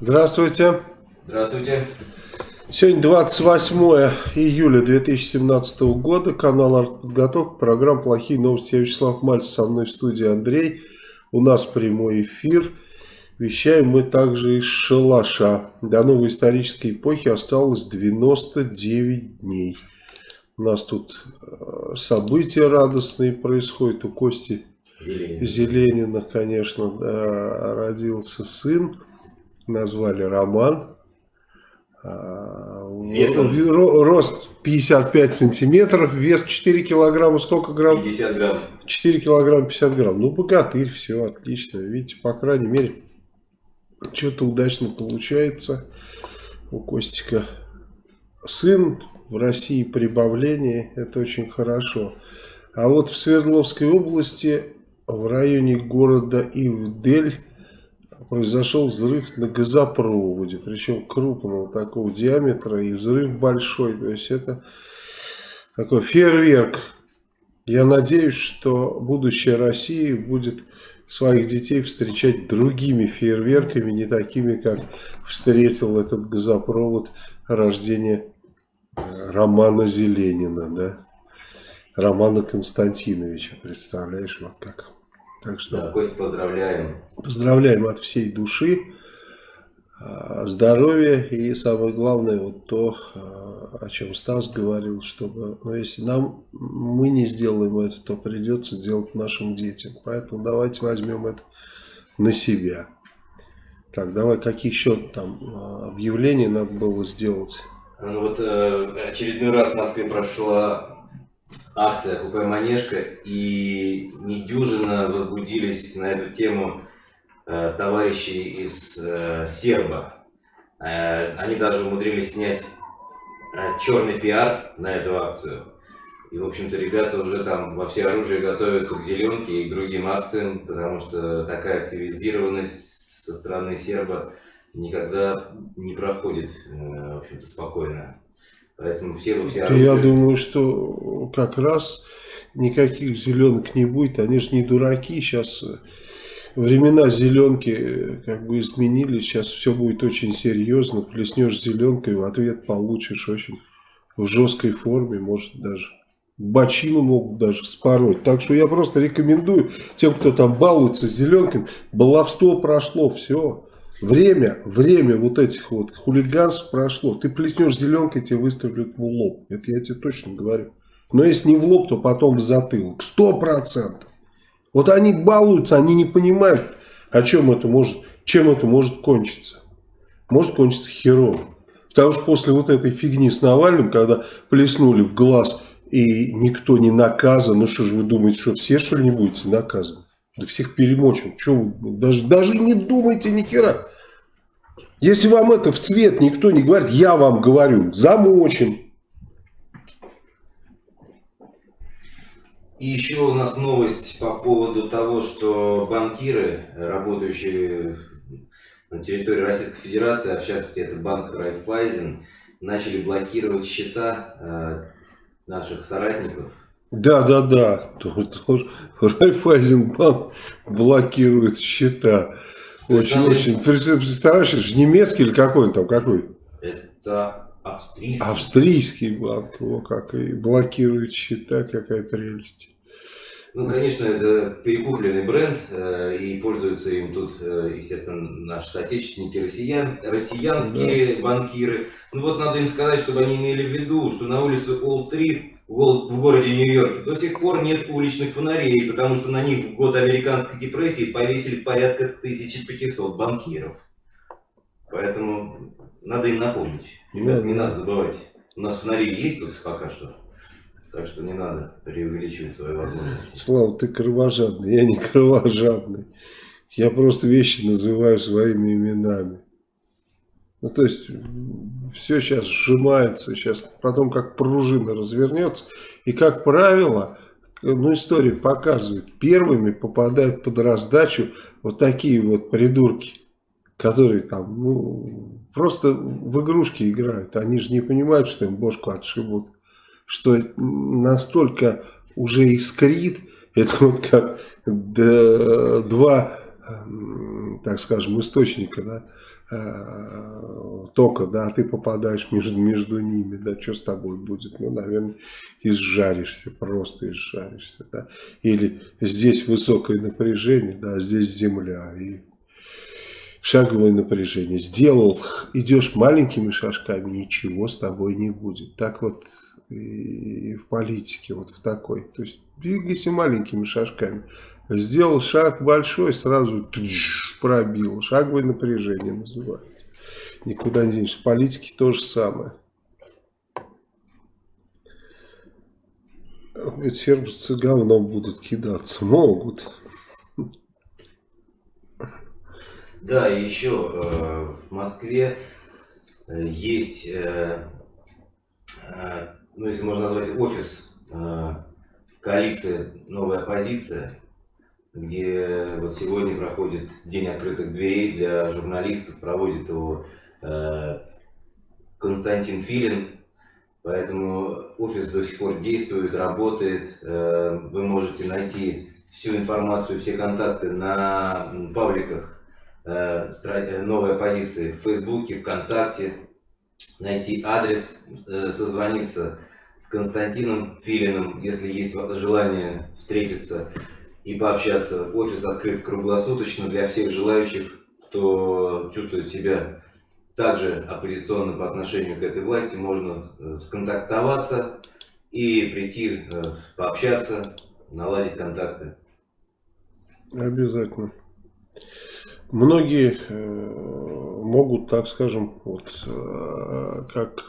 Здравствуйте. Здравствуйте. Сегодня 28 июля 2017 года. Канал «Артподготовка». Программа «Плохие новости». Я Вячеслав Мальцев. Со мной в студии Андрей. У нас прямой эфир. Вещаем мы также из шалаша. До новой исторической эпохи осталось 99 дней. У нас тут э, события радостные происходят. У Кости Зеленина, Зеленина конечно, да, родился сын. Назвали Роман. А, Весом? Рост 55 сантиметров, вес 4 килограмма, сколько грамм? 50 грамм. 4 килограмма 50 грамм. Ну, богатырь, все отлично. Видите, по крайней мере, что-то удачно получается у Костика. Сын в России прибавление, это очень хорошо. А вот в Свердловской области, в районе города Ивдель, произошел взрыв на газопроводе, причем крупного такого диаметра, и взрыв большой. То есть это такой фейерверк. Я надеюсь, что будущее России будет своих детей встречать другими фейерверками, не такими, как встретил этот газопровод рождения э, Романа Зеленина, да? Романа Константиновича, представляешь, вот как. Так что да, Кость, поздравляем. Поздравляем от всей души. А, здоровья и самое главное вот то, а, о чем Стас говорил, чтобы, ну, если нам мы не сделаем это, то придется делать нашим детям. Поэтому давайте возьмем это на себя. Так, давай, какие еще там а, объявления надо было сделать? Ну вот э, очередной раз в Москве прошла акция «Купе Манежка», и недюжинно возбудились на эту тему э, товарищи из э, Серба. Э, они даже умудрились снять э, черный пиар на эту акцию. И, в общем-то, ребята уже там во все оружие готовятся к зеленке и к другим акциям, потому что такая активизированность со стороны серба никогда не проходит, э, в общем-то, спокойно. Поэтому все вы все оружие... Я думаю, что как раз никаких зеленок не будет. Они же не дураки. Сейчас э, времена зеленки э, как бы изменились. Сейчас все будет очень серьезно. Плеснешь зеленкой, в ответ получишь очень в жесткой форме. Может даже бочину могут даже вспороть. Так что я просто рекомендую тем, кто там балуется зеленками. Баловство прошло, все. Время, время вот этих вот хулиганств прошло. Ты плеснешь зеленкой, тебе выстрелят в лоб. Это я тебе точно говорю. Но если не в лоб, то потом в затылок. Сто процентов. Вот они балуются, они не понимают, о чем это может, чем это может кончиться. Может кончиться херово. Потому что после вот этой фигни с Навальным, когда плеснули в глаз и никто не наказан, ну что же вы думаете, что все что ли не будете наказаны? Да всех перемочим. Вы, даже, даже не думайте ни хера. Если вам это в цвет никто не говорит, я вам говорю, замочим. И еще у нас новость по поводу того, что банкиры, работающие на территории Российской Федерации, а в частности это банк Райфайзен, начали блокировать счета э, наших соратников да, да, да. Райфайзенбанк блокирует счета. Очень, очень. Представляешь, это же немецкий или какой он там, какой? Это австрийский. Австрийский банк, его как и блокирует счета, какая прелесть. Ну, конечно, это перекупленный бренд, э, и пользуются им тут, э, естественно, наши соотечественники, россиян, россиянские да. банкиры. Ну вот надо им сказать, чтобы они имели в виду, что на улице Уолл-стрит в городе Нью-Йорке до сих пор нет уличных фонарей, потому что на них в год американской депрессии повесили порядка 1500 банкиров. Поэтому надо им напомнить. Ребят, да, не да. надо забывать. У нас фонари есть тут пока что. Так что не надо преувеличивать свои возможности. Слава, ты кровожадный. Я не кровожадный. Я просто вещи называю своими именами. Ну, то есть, все сейчас сжимается, сейчас потом как пружина развернется. И, как правило, ну, история показывает, первыми попадают под раздачу вот такие вот придурки, которые там, ну, просто в игрушки играют. Они же не понимают, что им бошку отшибут. Что настолько уже искрит, это вот как два, так скажем, источника, да, тока, да, а ты попадаешь между, между ними, да, что с тобой будет? Ну, наверное, изжаришься, просто изжаришься, да. Или здесь высокое напряжение, да, здесь земля, и шаговое напряжение. Сделал, идешь маленькими шажками, ничего с тобой не будет. Так вот и в политике, вот в такой. То есть двигайся маленькими шажками. Сделал шаг большой, сразу пробил. Шаговое напряжение называется. Никуда не денешься. В политике то же самое. Сердце говном будут кидаться. Могут. Да, и еще э, в Москве э, есть, э, э, ну если можно назвать офис э, коалиции «Новая оппозиция», где вот сегодня проходит День открытых дверей для журналистов, проводит его э, Константин Филин. Поэтому офис до сих пор действует, работает. Э, вы можете найти всю информацию, все контакты на пабликах э, новой позиции в Фейсбуке, ВКонтакте. Найти адрес, э, созвониться с Константином Филиным, если есть желание встретиться и пообщаться. Офис открыт круглосуточно для всех желающих, кто чувствует себя также оппозиционно по отношению к этой власти. Можно э, сконтактоваться и прийти э, пообщаться, наладить контакты. Обязательно. Многие э, могут, так скажем, вот как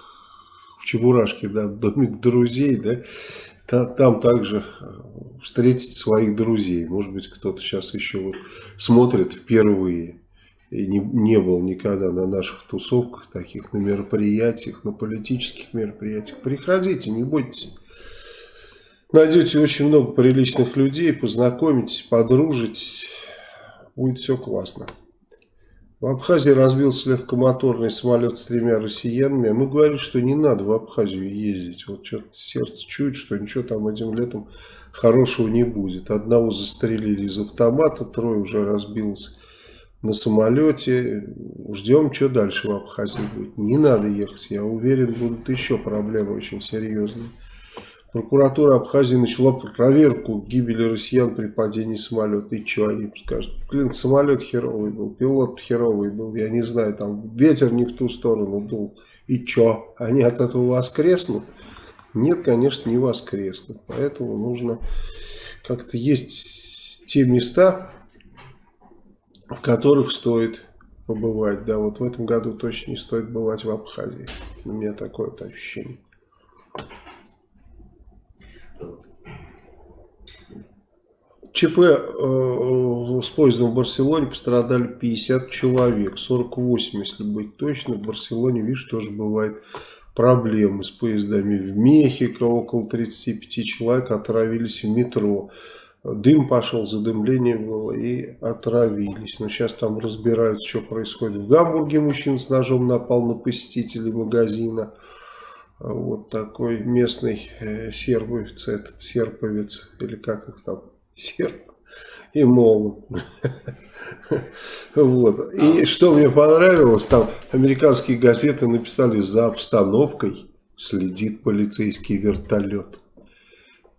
в Чебурашке, да, домик друзей, да, там также э, встретить своих друзей. Может быть, кто-то сейчас еще вот смотрит впервые и не, не был никогда на наших тусовках, таких на мероприятиях, на политических мероприятиях. Приходите, не бойтесь. Найдете очень много приличных людей, познакомитесь, подружитесь. Будет все классно. В Абхазии разбился легкомоторный самолет с тремя россиянами. Мы говорили, что не надо в Абхазию ездить. Вот что-то сердце чует, что ничего там этим летом хорошего не будет. Одного застрелили из автомата, трое уже разбилось на самолете. Ждем, что дальше в Абхазии будет. Не надо ехать. Я уверен, будут еще проблемы очень серьезные. Прокуратура Абхазии начала проверку гибели россиян при падении самолета. И что они скажут? Блин, самолет херовый был, пилот херовый был, я не знаю, там ветер не в ту сторону дул. И что? Они от этого воскреснут? Нет, конечно, не воскреснут. Поэтому нужно как-то есть те места, в которых стоит побывать. Да, вот в этом году точно не стоит бывать в Абхазии. У меня такое вот ощущение. ЧП э, с поездом в Барселоне пострадали 50 человек, 48, если быть точно. В Барселоне, видишь, тоже бывает проблемы с поездами. В Мехико около 35 человек отравились в метро. Дым пошел, задымление было и отравились. Но сейчас там разбирают, что происходит. В Гамбурге мужчина с ножом напал на посетителей магазина. Вот такой местный э, сербовец, этот серповец, или как их там, серп и молот. Вот. И что мне понравилось, там американские газеты написали за обстановкой следит полицейский вертолет.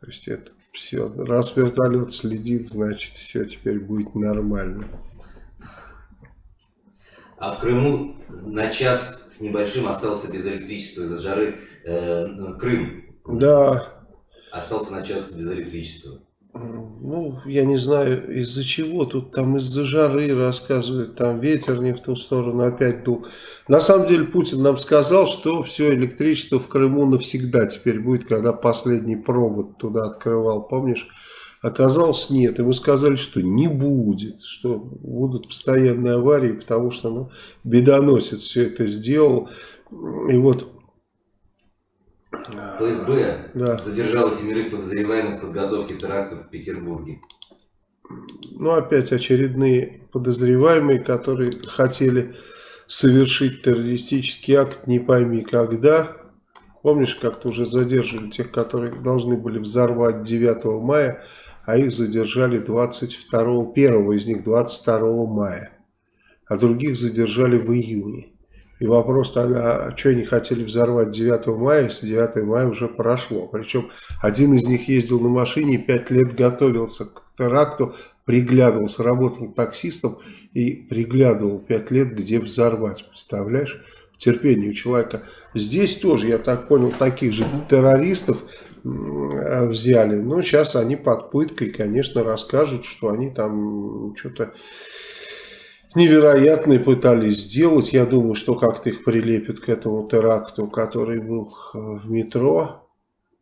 То есть это все. Раз вертолет следит, значит все теперь будет нормально. А в Крыму на час с небольшим остался без электричества из-за жары э, Крым. Да. Остался на час без электричества. Ну, я не знаю из-за чего. Тут там из-за жары рассказывают, там ветер не в ту сторону опять дул. На самом деле Путин нам сказал, что все электричество в Крыму навсегда теперь будет, когда последний провод туда открывал, помнишь? Оказалось, нет. И мы сказали, что не будет, что будут постоянные аварии, потому что ну, бедоносец все это сделал. И вот... ФСБ да. задержала семерых подозреваемых в подготовке терактов в Петербурге. Ну, опять очередные подозреваемые, которые хотели совершить террористический акт, не пойми когда. Помнишь, как-то уже задерживали тех, которые должны были взорвать 9 мая а их задержали 22, первого из них 22 мая. а других задержали в июне. И вопрос тогда, что они хотели взорвать 9 мая, если 9 мая уже прошло. Причем один из них ездил на машине, 5 лет готовился к теракту, приглядывался, работал таксистом и приглядывал 5 лет, где взорвать. Представляешь? Терпение у человека. Здесь тоже, я так понял, таких же террористов взяли. Но сейчас они под пыткой, конечно, расскажут, что они там что-то невероятные пытались сделать. Я думаю, что как-то их прилепят к этому теракту, который был э, в метро.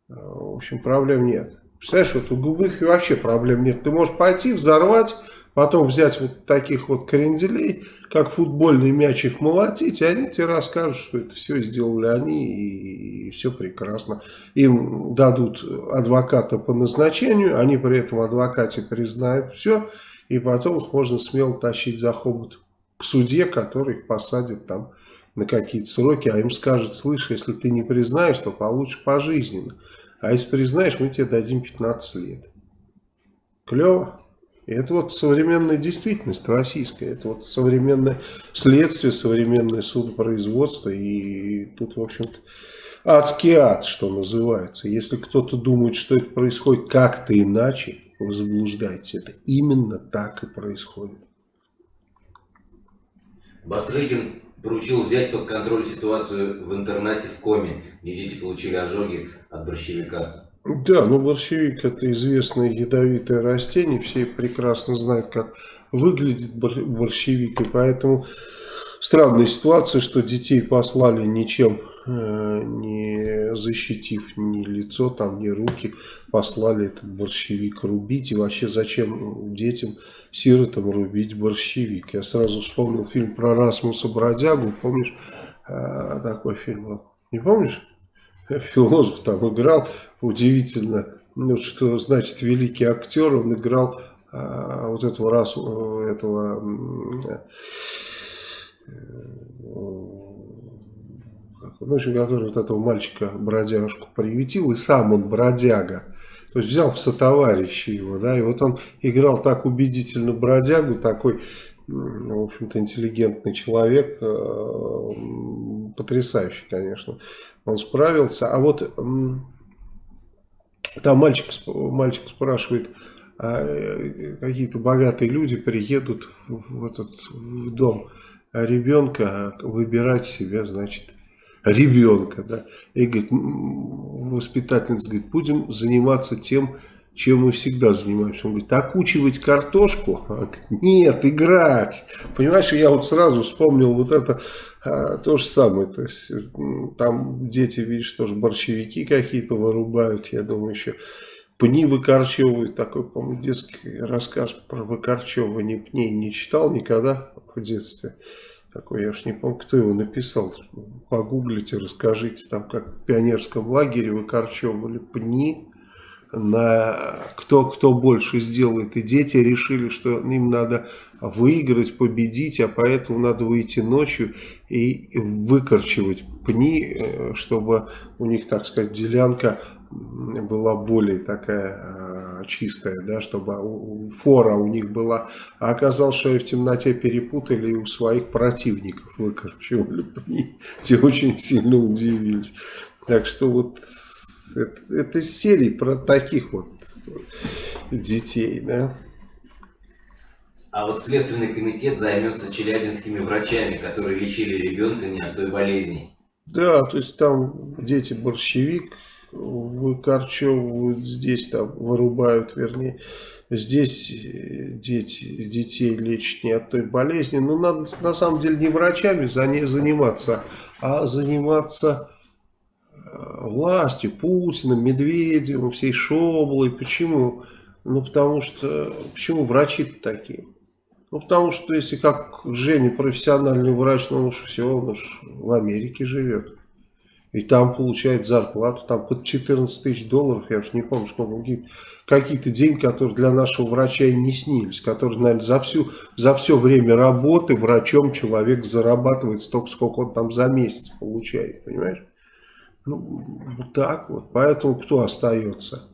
Э, в общем, проблем нет. Представляешь, вот у губых вообще проблем нет. Ты можешь пойти, взорвать, потом взять вот таких вот кренделей, как футбольный мяч их молотить, и они тебе расскажут, что это все сделали они, и, и все прекрасно. Им дадут адвоката по назначению, они при этом адвокате признают все, и потом их можно смело тащить за хобот к суде, который их посадит там на какие-то сроки, а им скажут, слышь, если ты не признаешь, то получишь пожизненно. А если признаешь, мы тебе дадим 15 лет. Клево. И это вот современная действительность российская, это вот современное следствие, современное судопроизводство, и тут, в общем-то, адский ад, что называется. Если кто-то думает, что это происходит как-то иначе, вы заблуждаетесь. Это именно так и происходит. Бастрыкин поручил взять под контроль ситуацию в интернате в Коме, где дети получили ожоги от борщевика. Да, ну борщевик это известное ядовитое растение, все прекрасно знают, как выглядит борщевик, и поэтому странная ситуация, что детей послали ничем не защитив ни лицо, там, ни руки, послали этот борщевик рубить. И вообще зачем детям, сиротам рубить борщевик? Я сразу вспомнил фильм про Расмуса Бродягу, помнишь, э, такой фильм был? Не помнишь? Философ там играл, удивительно, ну, что значит великий актер, он играл а, вот этого раз этого в общем, который вот этого мальчика-бродяжку приютил, и сам он бродяга. То есть взял в сотоварищи его, да, и вот он играл так убедительно бродягу, такой, в общем-то, интеллигентный человек, э, потрясающий, конечно, он справился. А вот там мальчик, мальчик спрашивает, а э, какие-то богатые люди приедут в этот в дом ребенка выбирать себе, значит, ребенка. Да? И говорит, воспитательница говорит, будем заниматься тем, чем мы всегда занимаемся. Он говорит, окучивать картошку? А Нет, играть. Понимаешь, я вот сразу вспомнил вот это а, то же самое. То есть там дети, видишь, тоже борщевики какие-то вырубают, я думаю, еще пни выкорчевывают. Такой, по-моему, детский рассказ про выкорчевывание пней не читал никогда в детстве такой, я уж не помню, кто его написал, погуглите, расскажите, там как в пионерском лагере выкорчевывали пни, на кто, кто больше сделает, и дети решили, что им надо выиграть, победить, а поэтому надо выйти ночью и выкорчевать пни, э, чтобы у них, так сказать, делянка была более такая э, чистая, да, чтобы фора у них была. А оказалось, что они в темноте перепутали и у своих противников выкорчевали. Те очень сильно удивились. Так что вот это, это серии про таких вот детей, да. А вот Следственный комитет займется челябинскими врачами, которые лечили ребенка не от той болезни. Да, то есть там дети борщевик, выкорчевывают здесь, там вырубают, вернее. Здесь э, дети, детей лечат не от той болезни. Но надо на самом деле не врачами заниматься, а заниматься э, властью, Путиным, Медведевым, всей Шоблой. Почему? Ну, потому что, почему врачи такие? Ну, потому что если как Женя профессиональный врач, ну, уж все, он уж в Америке живет. И там получает зарплату, там под 14 тысяч долларов, я уж не помню, сколько, какие-то деньги, которые для нашего врача и не снились, которые, наверное, за, всю, за все время работы врачом человек зарабатывает столько, сколько он там за месяц получает, понимаешь? Ну, вот так вот. Поэтому кто остается?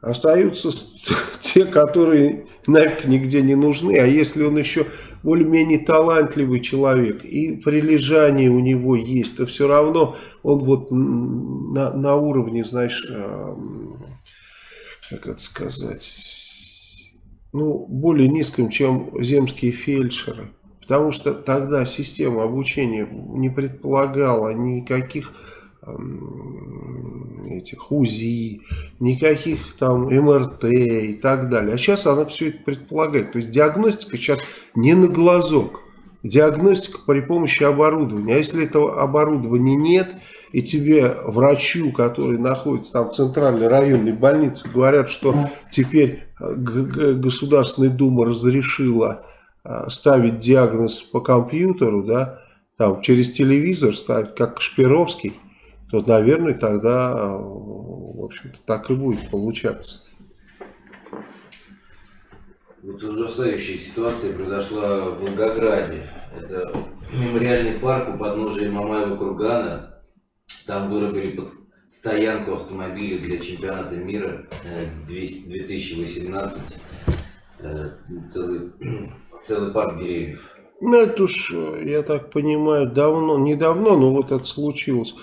Остаются те, которые нафиг нигде не нужны. А если он еще более-менее талантливый человек и прилежание у него есть, то все равно он вот на, на уровне, знаешь, как это сказать, ну, более низком, чем земские фельдшеры. Потому что тогда система обучения не предполагала никаких этих УЗИ, никаких там МРТ и так далее. А сейчас она все это предполагает. То есть диагностика сейчас не на глазок. Диагностика при помощи оборудования. А если этого оборудования нет, и тебе врачу, который находится там в центральной районной больнице, говорят, что теперь Государственная Дума разрешила а, ставить диагноз по компьютеру, да, там через телевизор ставить, как Шпировский, то, наверное, тогда, в общем-то, так и будет получаться. Вот ужасающая ситуация произошла в Волгограде. Это мемориальный парк у подножия Мамаева кургана. Там вырубили под стоянку автомобилей для чемпионата мира 2018. Э, э, целый, целый парк деревьев. Ну, это уж, я так понимаю, давно, недавно, но вот это случилось.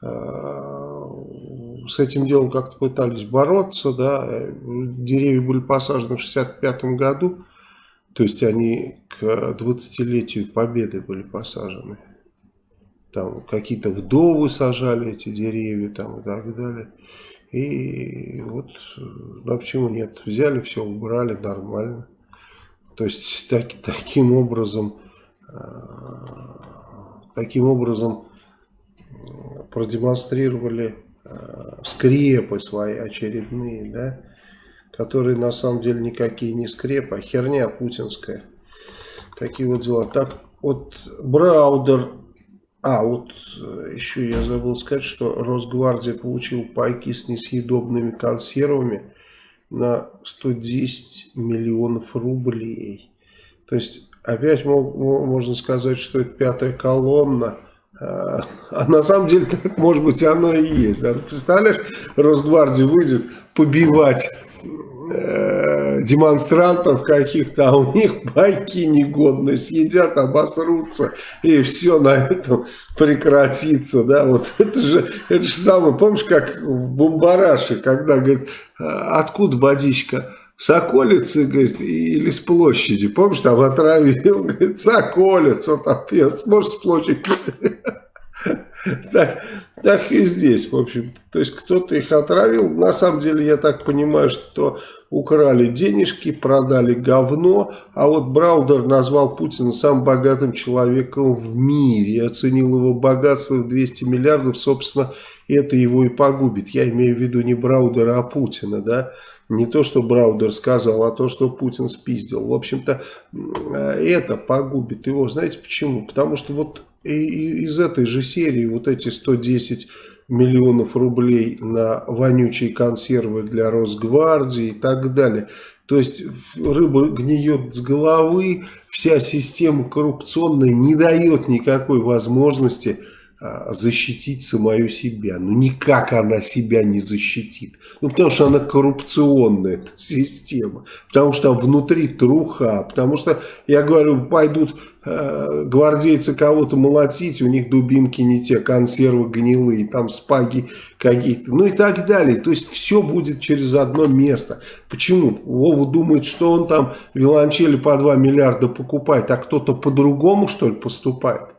С этим делом как-то пытались бороться, да, деревья были посажены в 65 году, то есть они к 20-летию победы были посажены. Там какие-то вдовы сажали эти деревья там и так далее. И вот, ну почему нет, взяли все, убрали нормально. То есть так, таким образом, э, таким образом продемонстрировали э, скрепы свои очередные, да, которые на самом деле никакие не скрепы, а херня путинская. Такие вот дела. Так вот Браудер, а вот э, еще я забыл сказать, что Росгвардия получил пайки с несъедобными консервами на 110 миллионов рублей. То есть опять можно сказать, что это пятая колонна а, на самом деле, так, может быть, оно и есть. Да? Представляешь, Росгвардия выйдет побивать э, демонстрантов каких-то, а у них байки негодные, съедят, обосрутся, и все на этом прекратится. Да? Вот это же, это же самое, помнишь, как в Бомбараше, когда, говорит, «А откуда водичка? Соколицы, говорит, или с площади. Помнишь, там отравил, говорит, Соколица, там может, с площади. Так, так и здесь, в общем. То есть, кто-то их отравил. На самом деле, я так понимаю, что украли денежки, продали говно. А вот Браудер назвал Путина самым богатым человеком в мире. Оценил его богатство в 200 миллиардов. Собственно, это его и погубит. Я имею в виду не Браудера, а Путина, да. Не то, что Браудер сказал, а то, что Путин спиздил. В общем-то, это погубит его. Знаете почему? Потому что вот из этой же серии вот эти 110 миллионов рублей на вонючие консервы для Росгвардии и так далее. То есть рыба гниет с головы, вся система коррупционная не дает никакой возможности защитить самую себя. Ну, никак она себя не защитит. Ну, потому что она коррупционная, эта система. Потому что там внутри труха. Потому что, я говорю, пойдут э, гвардейцы кого-то молотить, у них дубинки не те, консервы гнилые, там спаги какие-то, ну и так далее. То есть, все будет через одно место. Почему? Вова думает, что он там виолончели по 2 миллиарда покупает, а кто-то по-другому, что ли, поступает?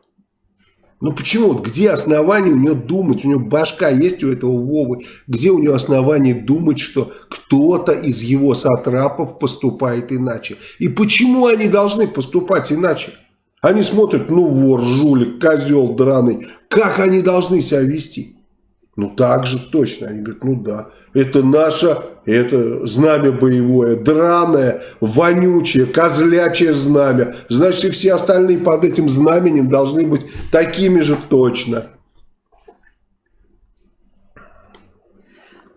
Ну почему? Где основания у него думать? У него башка есть у этого Вовы. Где у него основания думать, что кто-то из его сатрапов поступает иначе? И почему они должны поступать иначе? Они смотрят, ну вор, жулик, козел драный. Как они должны себя вести? Ну так же точно. Они говорят, ну да. Это наше, это знамя боевое, драное, вонючее, козлячее знамя. Значит, и все остальные под этим знаменем должны быть такими же точно.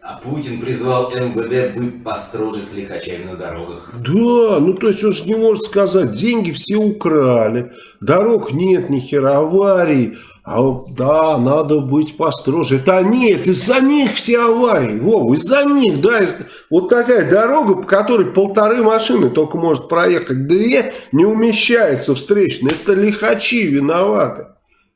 А Путин призвал МВД быть построже с лихачами на дорогах. Да, ну то есть он же не может сказать, деньги все украли, дорог нет, ни хера, аварий. А да, надо быть построже. Это они, это из-за них все аварии. Вова, из-за них, да. Вот такая дорога, по которой полторы машины только может проехать. Две не умещается встречная. Это лихачи виноваты.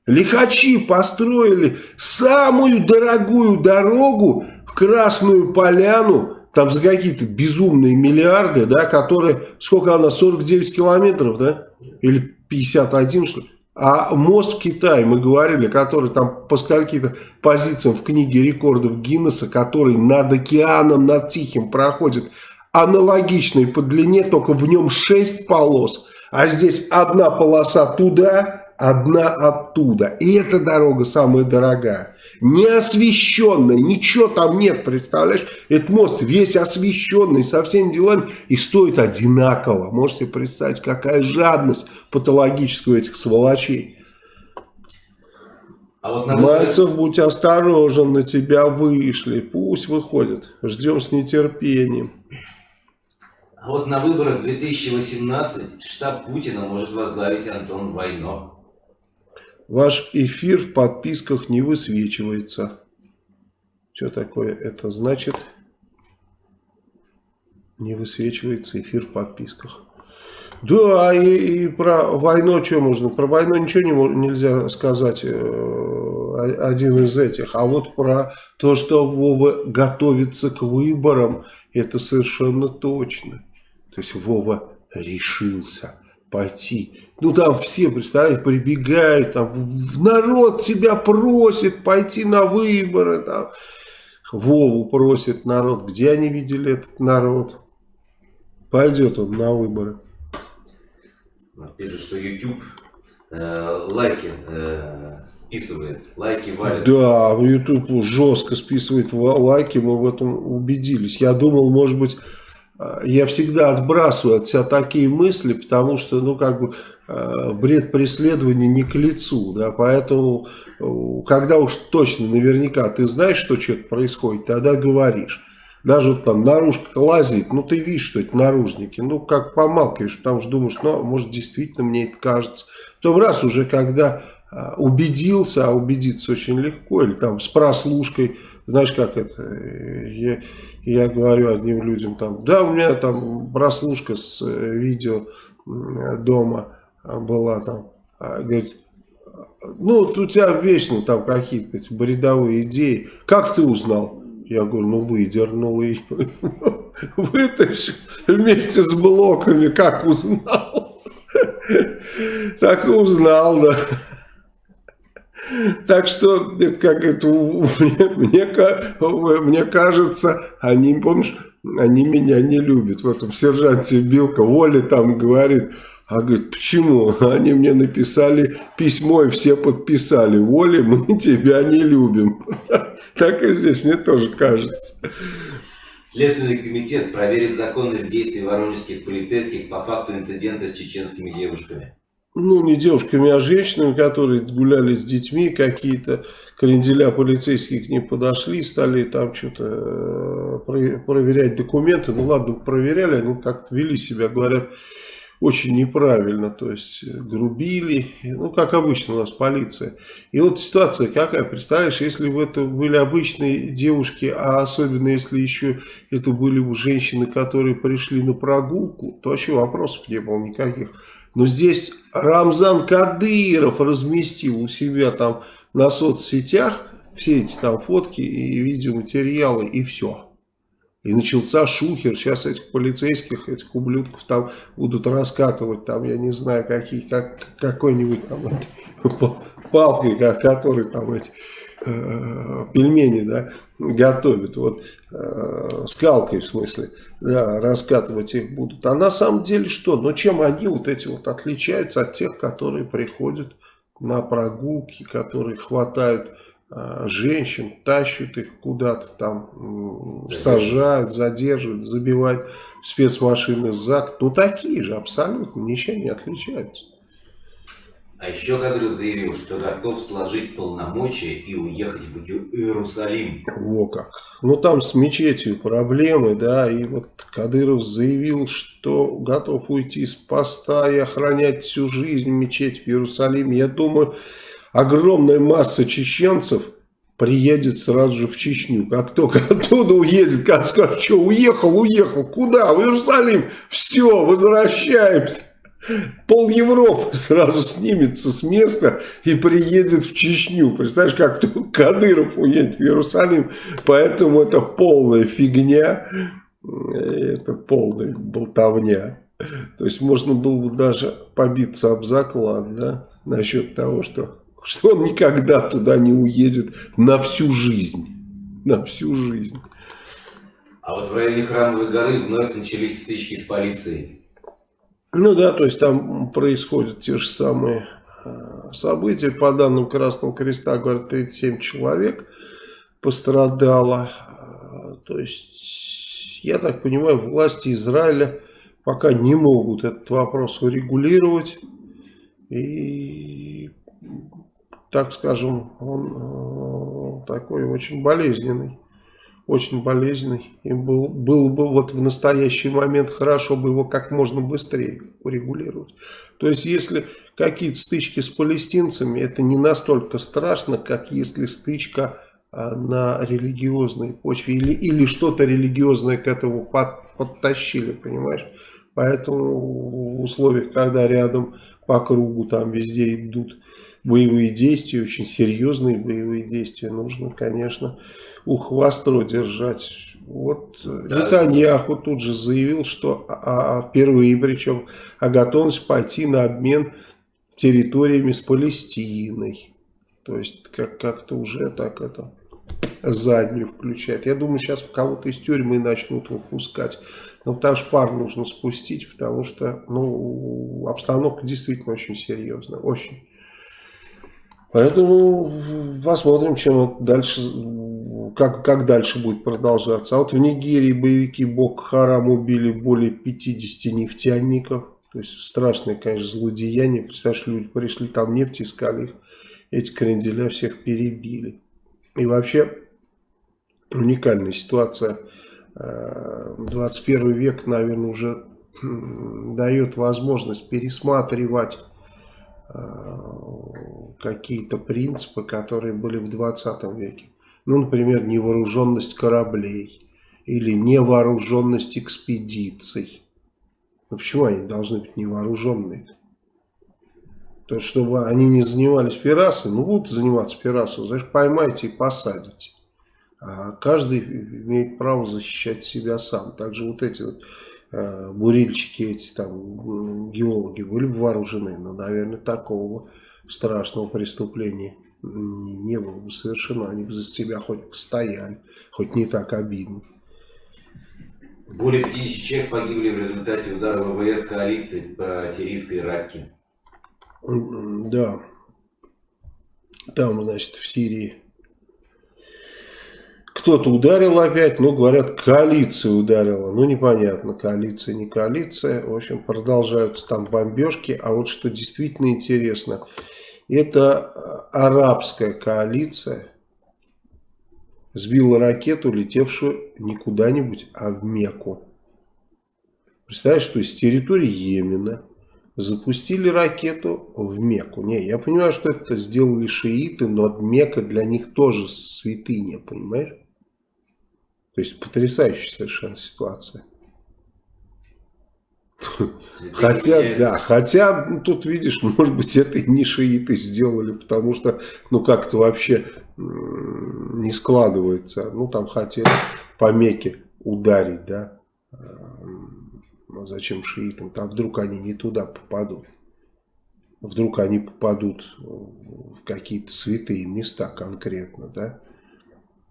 Лихачи построили самую дорогую дорогу в Красную Поляну. Там за какие-то безумные миллиарды, да, которые, сколько она, 49 километров, да? Или 51, что ли? А мост в Китае, мы говорили, который там по скольким-то позициям в книге рекордов Гиннесса, который над океаном, над Тихим проходит, аналогичный по длине, только в нем 6 полос, а здесь одна полоса туда, одна оттуда. И эта дорога самая дорогая. Не освещенная, ничего там нет, представляешь? Этот мост весь освещенный, со всеми делами, и стоит одинаково. Можете представить, какая жадность патологическая у этих сволочей. А вот на Мальцев, будь осторожен, на тебя вышли. Пусть выходят. Ждем с нетерпением. А вот на выборах 2018 штаб Путина может возглавить Антон Войнов. Ваш эфир в подписках не высвечивается. Что такое это значит? Не высвечивается эфир в подписках. Да, и, и про войну что можно? Про войну ничего не, нельзя сказать, э, один из этих. А вот про то, что Вова готовится к выборам, это совершенно точно. То есть Вова решился пойти ну там все, представляете, прибегают, там народ тебя просит пойти на выборы, там Вову просит народ. Где они видели этот народ? Пойдет он на выборы. Пишут, что YouTube э, лайки э, списывает, лайки валят. Да, YouTube жестко списывает лайки, мы в этом убедились. Я думал, может быть, я всегда отбрасываю от себя такие мысли, потому что, ну, как бы, Э, бред преследования не к лицу, да, поэтому, э, когда уж точно, наверняка ты знаешь, что что-то происходит, тогда говоришь. Даже вот там наружка лазит, ну ты видишь, что это наружники, ну как помалкиваешь, потому что думаешь, ну может действительно мне это кажется. Потом раз уже, когда э, убедился, а убедиться очень легко, или там с прослушкой, знаешь как это, я, я говорю одним людям там, да у меня там прослушка с видео дома, была там, а, говорит, ну, у тебя вечно там какие-то бредовые идеи. Как ты узнал? Я говорю, ну, выдернул и вытащил вместе с блоками. Как узнал? Так и узнал, да. Так что, как это, мне, мне, мне кажется, они, помнишь, они меня не любят. В этом сержанте Билка, Воля там говорит, а говорит, почему? Они мне написали письмо и все подписали. Воля, мы тебя не любим. Так и здесь, мне тоже кажется. Следственный комитет проверит законность действий воронежских полицейских по факту инцидента с чеченскими девушками. Ну, не девушками, а женщинами, которые гуляли с детьми, какие-то кренделя полицейских не подошли, стали там что-то э, проверять документы. Ну, ладно, проверяли, они как-то вели себя, говорят, очень неправильно, то есть э, грубили, ну как обычно у нас полиция. И вот ситуация какая, представляешь, если бы это были обычные девушки, а особенно если еще это были бы женщины, которые пришли на прогулку, то вообще вопросов не было никаких. Но здесь Рамзан Кадыров разместил у себя там на соцсетях все эти там фотки и видеоматериалы и все. И начался шухер, сейчас этих полицейских, этих ублюдков там будут раскатывать, там, я не знаю, какие, как, какой-нибудь там палкой, который там эти э, пельмени, да, готовят, вот, э, скалкой в смысле, да, раскатывать их будут. А на самом деле что? Ну, чем они вот эти вот отличаются от тех, которые приходят на прогулки, которые хватают а, женщин, тащат их куда-то там, сажают, задерживают, забивают спецмашины ЗАГ. Ну, такие же абсолютно, ничем не отличаются. А еще Кадыров заявил, что готов сложить полномочия и уехать в Иерусалим. Во как. Ну там с мечетью проблемы, да, и вот Кадыров заявил, что готов уйти с поста и охранять всю жизнь мечеть в Иерусалиме. Я думаю, огромная масса чеченцев приедет сразу же в Чечню. Как только оттуда уедет, как скажет, что уехал, уехал, куда? В Иерусалим, все, возвращаемся. Пол Европы сразу снимется с места и приедет в Чечню. Представляешь, как Кадыров уедет в Иерусалим. Поэтому это полная фигня. Это полная болтовня. То есть можно было бы даже побиться об заклад, да, насчет того, что, что он никогда туда не уедет на всю жизнь. На всю жизнь. А вот в районе Храмовой горы вновь начались стычки с полицией. Ну да, то есть там происходят те же самые э, события. По данным Красного Креста, говорят, 37 человек пострадало. Э, то есть, я так понимаю, власти Израиля пока не могут этот вопрос урегулировать. И, так скажем, он э, такой очень болезненный очень болезненный. И был, было бы вот в настоящий момент хорошо бы его как можно быстрее урегулировать. То есть, если какие-то стычки с палестинцами, это не настолько страшно, как если стычка а, на религиозной почве или, или что-то религиозное к этому под, подтащили, понимаешь? Поэтому в условиях, когда рядом по кругу там везде идут боевые действия, очень серьезные боевые действия, нужно, конечно, ухо востро держать. Вот да. Нетаньяху тут же заявил, что а, а, впервые, причем, о готовности пойти на обмен территориями с Палестиной. То есть, как-то как уже так это заднюю включает. Я думаю, сейчас кого-то из тюрьмы начнут выпускать. Но потому что пар нужно спустить, потому что ну, обстановка действительно очень серьезная. Очень. Поэтому посмотрим, чем дальше как, как дальше будет продолжаться. А вот в Нигерии боевики Бок Харам убили более 50 нефтяников. То есть страшное, конечно, злодеяние. Представляешь, люди пришли там нефть искали их. Эти кренделя всех перебили. И вообще уникальная ситуация. 21 э, век, наверное, уже дает возможность пересматривать э, какие-то принципы, которые были в 20 веке. Ну, например, невооруженность кораблей или невооруженность экспедиций. Ну, почему они должны быть невооруженные? То есть, чтобы они не занимались пиратством, ну, будут заниматься пиратством, значит, поймайте и посадите. А каждый имеет право защищать себя сам. Также вот эти вот э, бурильщики, эти там геологи были бы вооружены, но, наверное, такого страшного преступления не было бы совершено, они бы за себя хоть постояли, хоть не так обидно. Более 50 человек погибли в результате удара ВВС коалиции по сирийской Раке. Да. Там, значит, в Сирии кто-то ударил опять, ну, говорят, коалиция ударила. Ну, непонятно, коалиция, не коалиция. В общем, продолжаются там бомбежки. А вот что действительно интересно – это э, арабская коалиция сбила ракету, летевшую не куда-нибудь, а в Мекку. Представляешь, что из территории Йемена запустили ракету в Мекку. Не, я понимаю, что это сделали шииты, но Мекка для них тоже святыня, понимаешь? То есть потрясающая совершенно ситуация. Хотя, да, хотя ну, тут видишь, может быть, это и не шииты сделали, потому что, ну, как-то вообще не складывается. Ну, там хотели по Мекке ударить, да. Ну, зачем шиитам? Там вдруг они не туда попадут. Вдруг они попадут в какие-то святые места конкретно, да.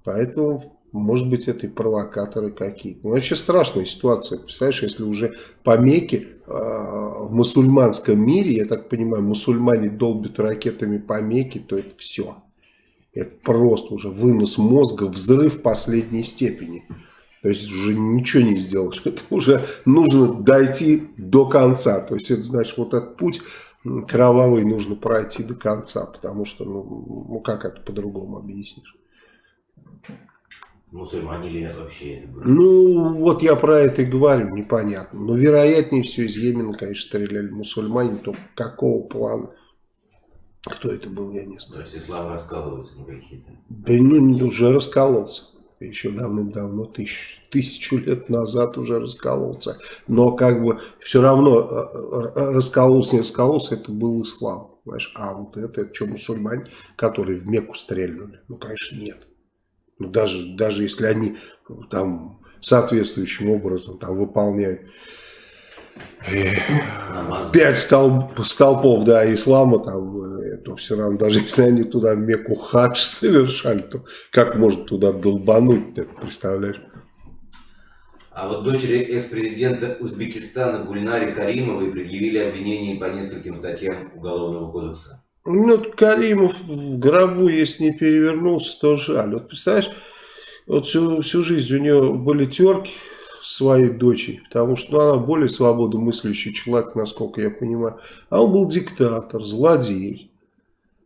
Поэтому может быть, это и провокаторы какие-то. Вообще страшная ситуация. Представляешь, если уже по Мекке э, в мусульманском мире, я так понимаю, мусульмане долбят ракетами по Мекке, то это все. Это просто уже вынос мозга, взрыв последней степени. То есть уже ничего не сделаешь. Это уже нужно дойти до конца. То есть это значит вот этот путь кровавый нужно пройти до конца, потому что, ну, ну как это по-другому объяснишь? Мусульмане ли вообще это было? Ну, вот я про это и говорю, непонятно. Но вероятнее всего из Йемена, конечно, стреляли мусульмане, то какого плана? Кто это был, я не знаю. То есть ислам раскалывается на какие-то? Да ну, уже раскололся. Еще давным-давно, тысяч, тысячу лет назад уже раскололся. Но как бы все равно э, э, раскололся, не раскололся, это был ислам. Понимаешь? А вот это, это что, мусульмане, которые в Мекку стрельнули? Ну, конечно, нет. Ну, даже, даже если они там соответствующим образом там выполняют пять столб, столпов да, ислама, там, э, то все равно, даже если они туда в Мекку хадж совершали, то как можно туда долбануть, представляешь? А вот дочери экс-президента Узбекистана Гульнари Каримовой предъявили обвинения по нескольким статьям Уголовного кодекса. Ну, Каримов в гробу, если не перевернулся, то жаль. Вот представляешь, вот всю, всю жизнь у него были терки своей дочери, потому что ну, она более свободомыслящий человек, насколько я понимаю. А он был диктатор, злодей.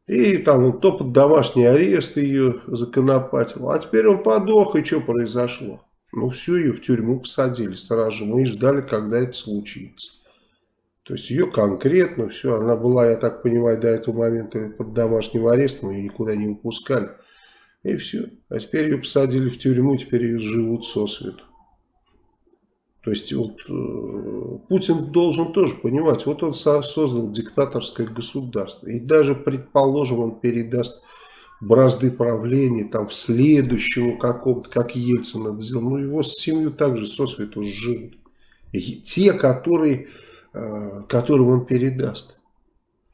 И там он то под домашний арест ее законопатил. А теперь он подох, и что произошло? Ну, всю ее в тюрьму посадили сразу же. Мы и ждали, когда это случится. То есть ее конкретно все, она была, я так понимаю, до этого момента под домашним арестом, ее никуда не выпускали. И все. А теперь ее посадили в тюрьму, теперь ее живут сосвету. То есть вот, э, Путин должен тоже понимать, вот он создал диктаторское государство. И даже, предположим, он передаст бразды правления там в следующему какому-то, как Ельцин это сделал. Ну его семью также сосвету живут. И те, которые которым он передаст.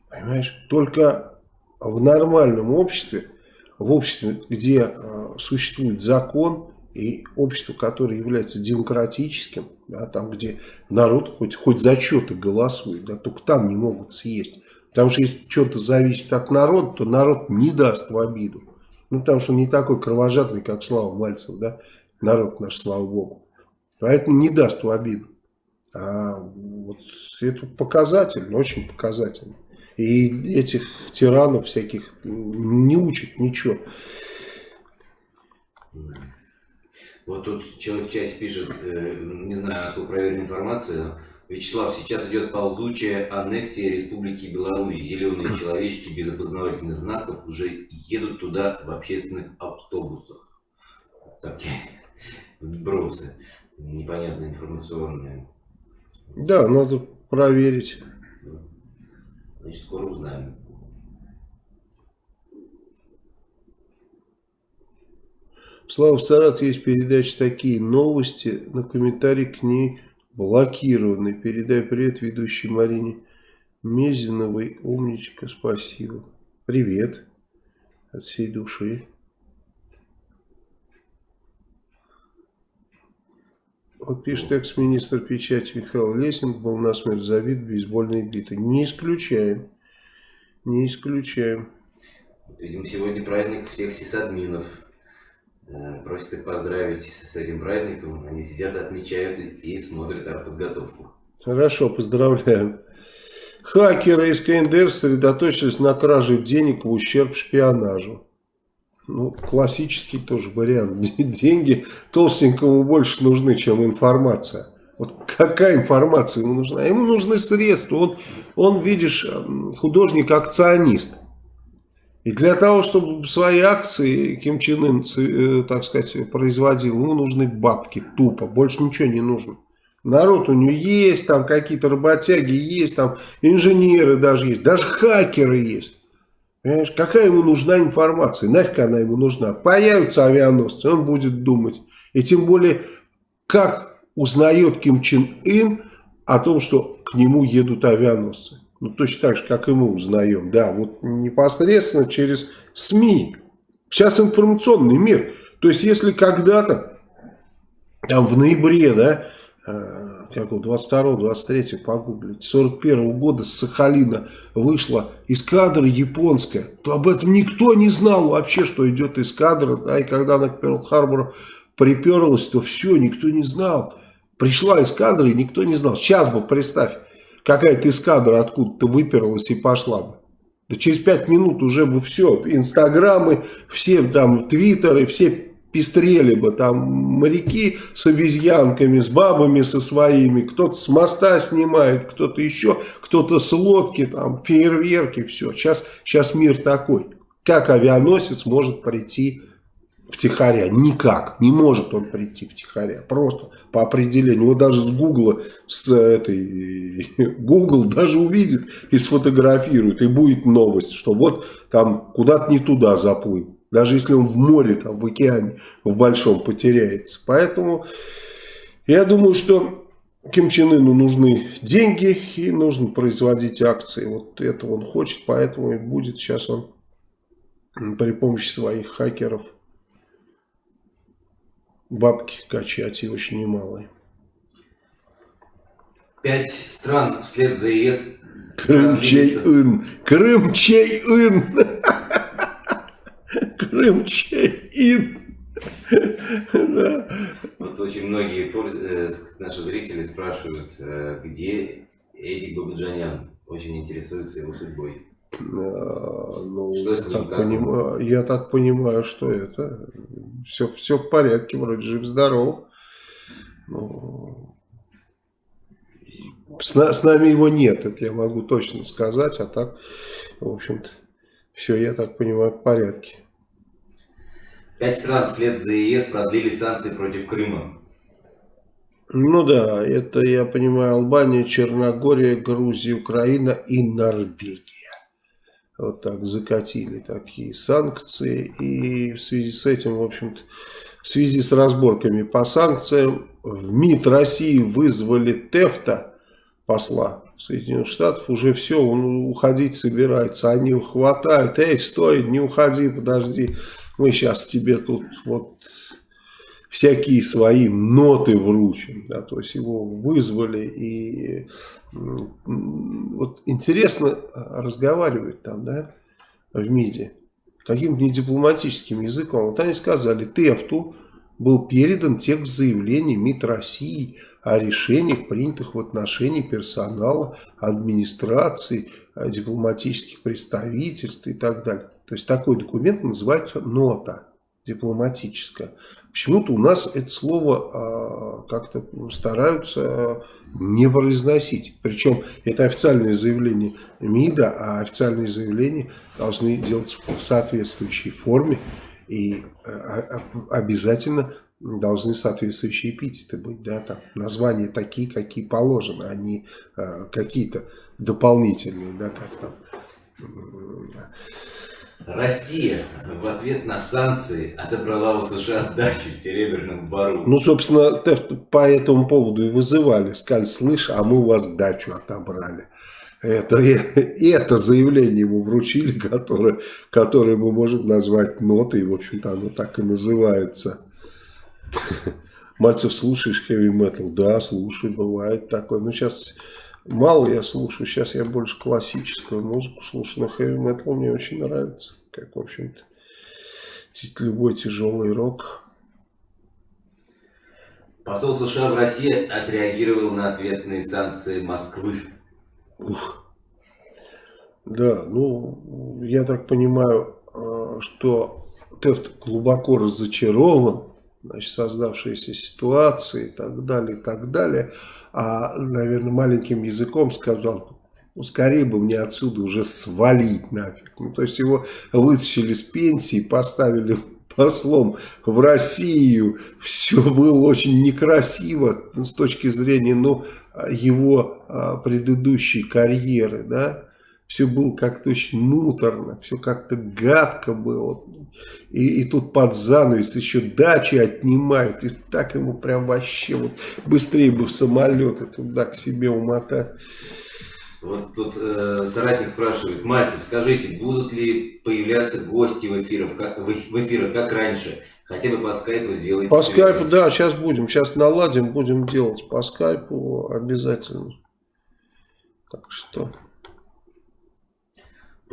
Понимаешь? Только в нормальном обществе, в обществе, где э, существует закон и общество, которое является демократическим, да, там, где народ хоть, хоть за что-то голосует, да, только там не могут съесть. Потому что если что-то зависит от народа, то народ не даст в обиду. Ну, потому что он не такой кровожадный, как Слава Мальцев, да, народ наш, слава Богу. Поэтому не даст в обиду. А вот это показательно, очень показательно. И этих тиранов всяких не учат ничего. Вот тут человек в чате пишет, э, не знаю, насколько проверена информация, Вячеслав, сейчас идет ползучая аннексия Республики Беларусь. Зеленые человечки без опознавательных знаков уже едут туда в общественных автобусах. Такие вбросы непонятные информационные. Да, надо проверить. Значит, скоро узнаем. Слава, в Саратове есть передачи такие новости, но комментарий к ней блокированы. Передай привет ведущей Марине Мезиновой. Умничка, спасибо. Привет от всей души. Вот пишет экс-министр печати Михаил Лесин был насмерть забит бейсбольной битой. Не исключаем. Не исключаем. Видимо, сегодня праздник всех сисадминов. Э, просят их поздравить с этим праздником. Они сидят, отмечают и смотрят подготовку. Хорошо, поздравляем. Хакеры из КНДР сосредоточились на краже денег в ущерб шпионажу. Ну, классический тоже вариант. Деньги толстенькому больше нужны, чем информация. Вот какая информация ему нужна? Ему нужны средства. Он, он видишь, художник, акционист. И для того, чтобы свои акции Ким Чен Ын, э, так сказать, производил, ему нужны бабки, тупо, больше ничего не нужно. Народ у него есть, там какие-то работяги есть, там инженеры даже есть, даже хакеры есть. Понимаешь, какая ему нужна информация? Нафиг она ему нужна? Появятся авианосцы, он будет думать. И тем более, как узнает Ким Чен Ын о том, что к нему едут авианосцы. Ну, точно так же, как и мы узнаем. Да, вот непосредственно через СМИ. Сейчас информационный мир. То есть, если когда-то, там в ноябре, да, э, как 22-23 погуглить, 41 -го года с Сахалина вышла эскадра японская, то об этом никто не знал вообще, что идет эскадра, да, и когда она к Перл-Харбору приперлась, то все, никто не знал. Пришла эскадра, и никто не знал. Сейчас бы, представь, какая-то эскадра откуда-то выперлась и пошла бы. Да через пять минут уже бы все, инстаграмы, все там твиттеры, все пестрели бы, там моряки с обезьянками, с бабами со своими, кто-то с моста снимает, кто-то еще, кто-то с лодки, там фейерверки, все. Сейчас, сейчас мир такой. Как авианосец может прийти втихаря? Никак. Не может он прийти втихаря. Просто по определению. Вот даже с Гугла, с этой... Google даже увидит и сфотографирует. И будет новость, что вот там куда-то не туда заплыл. Даже если он в море, там, в океане, в большом потеряется. Поэтому я думаю, что Ким Чен Ыну нужны деньги и нужно производить акции. Вот это он хочет, поэтому и будет сейчас он при помощи своих хакеров бабки качать и очень немалые. Пять стран вслед за ЕС. Крым Чей-Ын. Крым Чей-Ын. Крым Чей-Ин. Вот очень многие э, наши зрители спрашивают, э, где Эдик Бабаджанян. Очень интересуются его судьбой. А, ну, я, так понимаю, я так понимаю, что это все, все в порядке, вроде жив-здоров. Ну, с, с нами его нет, это я могу точно сказать, а так, в общем-то, все, я так понимаю, в порядке. Пять стран вслед за ЕС продлили санкции против Крыма. Ну да, это, я понимаю, Албания, Черногория, Грузия, Украина и Норвегия вот так закатили такие санкции. И в связи с этим, в общем-то, в связи с разборками по санкциям, в МИД России вызвали Тефта, посла Соединенных Штатов, уже все, он уходить собирается. Они его хватают, эй, стой, не уходи, подожди, мы сейчас тебе тут вот всякие свои ноты вручим. Да, то есть его вызвали и вот интересно разговаривать там, да, в МИДе, каким-то недипломатическим языком. Вот они сказали, Тефту был передан текст заявления МИД России о решениях, принятых в отношении персонала, администрации, дипломатических представительств и так далее. То есть такой документ называется нота дипломатическая. Почему-то у нас это слово а, как-то стараются не произносить. Причем это официальное заявление МИДа, а официальные заявления должны делать в соответствующей форме и а, обязательно должны соответствующие эпитеты быть. Да, там, названия такие, какие положены, а не какие-то дополнительные, да, как там Россия в ответ на санкции отобрала у США дачу в Серебряном Бару. Ну, собственно, по этому поводу и вызывали. Сказали, слышь, а мы у вас дачу отобрали. Это, это заявление ему вручили, которое, которое мы можем назвать нотой. В общем-то, оно так и называется. Мальцев, слушаешь heavy metal? Да, слушаю, бывает такое. Ну, сейчас Мало я слушаю, сейчас я больше классическую музыку слушаю, но heavy metal мне очень нравится, как, в общем-то, любой тяжелый рок. Посол США в России отреагировал на ответные санкции Москвы. Ух. Да, ну, я так понимаю, э, что Тефт глубоко разочарован, значит, создавшейся ситуации и так далее, и так далее а, наверное, маленьким языком сказал, ну, скорее бы мне отсюда уже свалить нафиг. Ну, то есть его вытащили с пенсии, поставили послом в Россию. Все было очень некрасиво ну, с точки зрения ну, его а, предыдущей карьеры. Да? все было как-то очень муторно, все как-то гадко было. И, и тут под занавес еще дачи отнимают. И так ему прям вообще вот быстрее бы в самолет и туда к себе умотать. Вот тут э, соратник спрашивает, Мальцев, скажите, будут ли появляться гости в эфирах, как, в, в эфирах, как раньше? Хотя бы по скайпу сделать. По скайпу, да, сейчас будем. Сейчас наладим, будем делать по скайпу обязательно. Так что...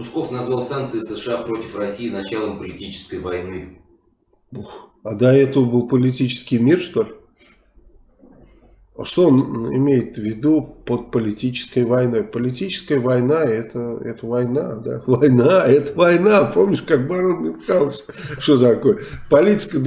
Пушков назвал санкции США против России началом политической войны. Ух, а до этого был политический мир, что ли? Что он имеет в виду под политической войной? Политическая война это, это война, да? Война, это война. Помнишь, как барон Мюнхгаузен? Что такое? Политика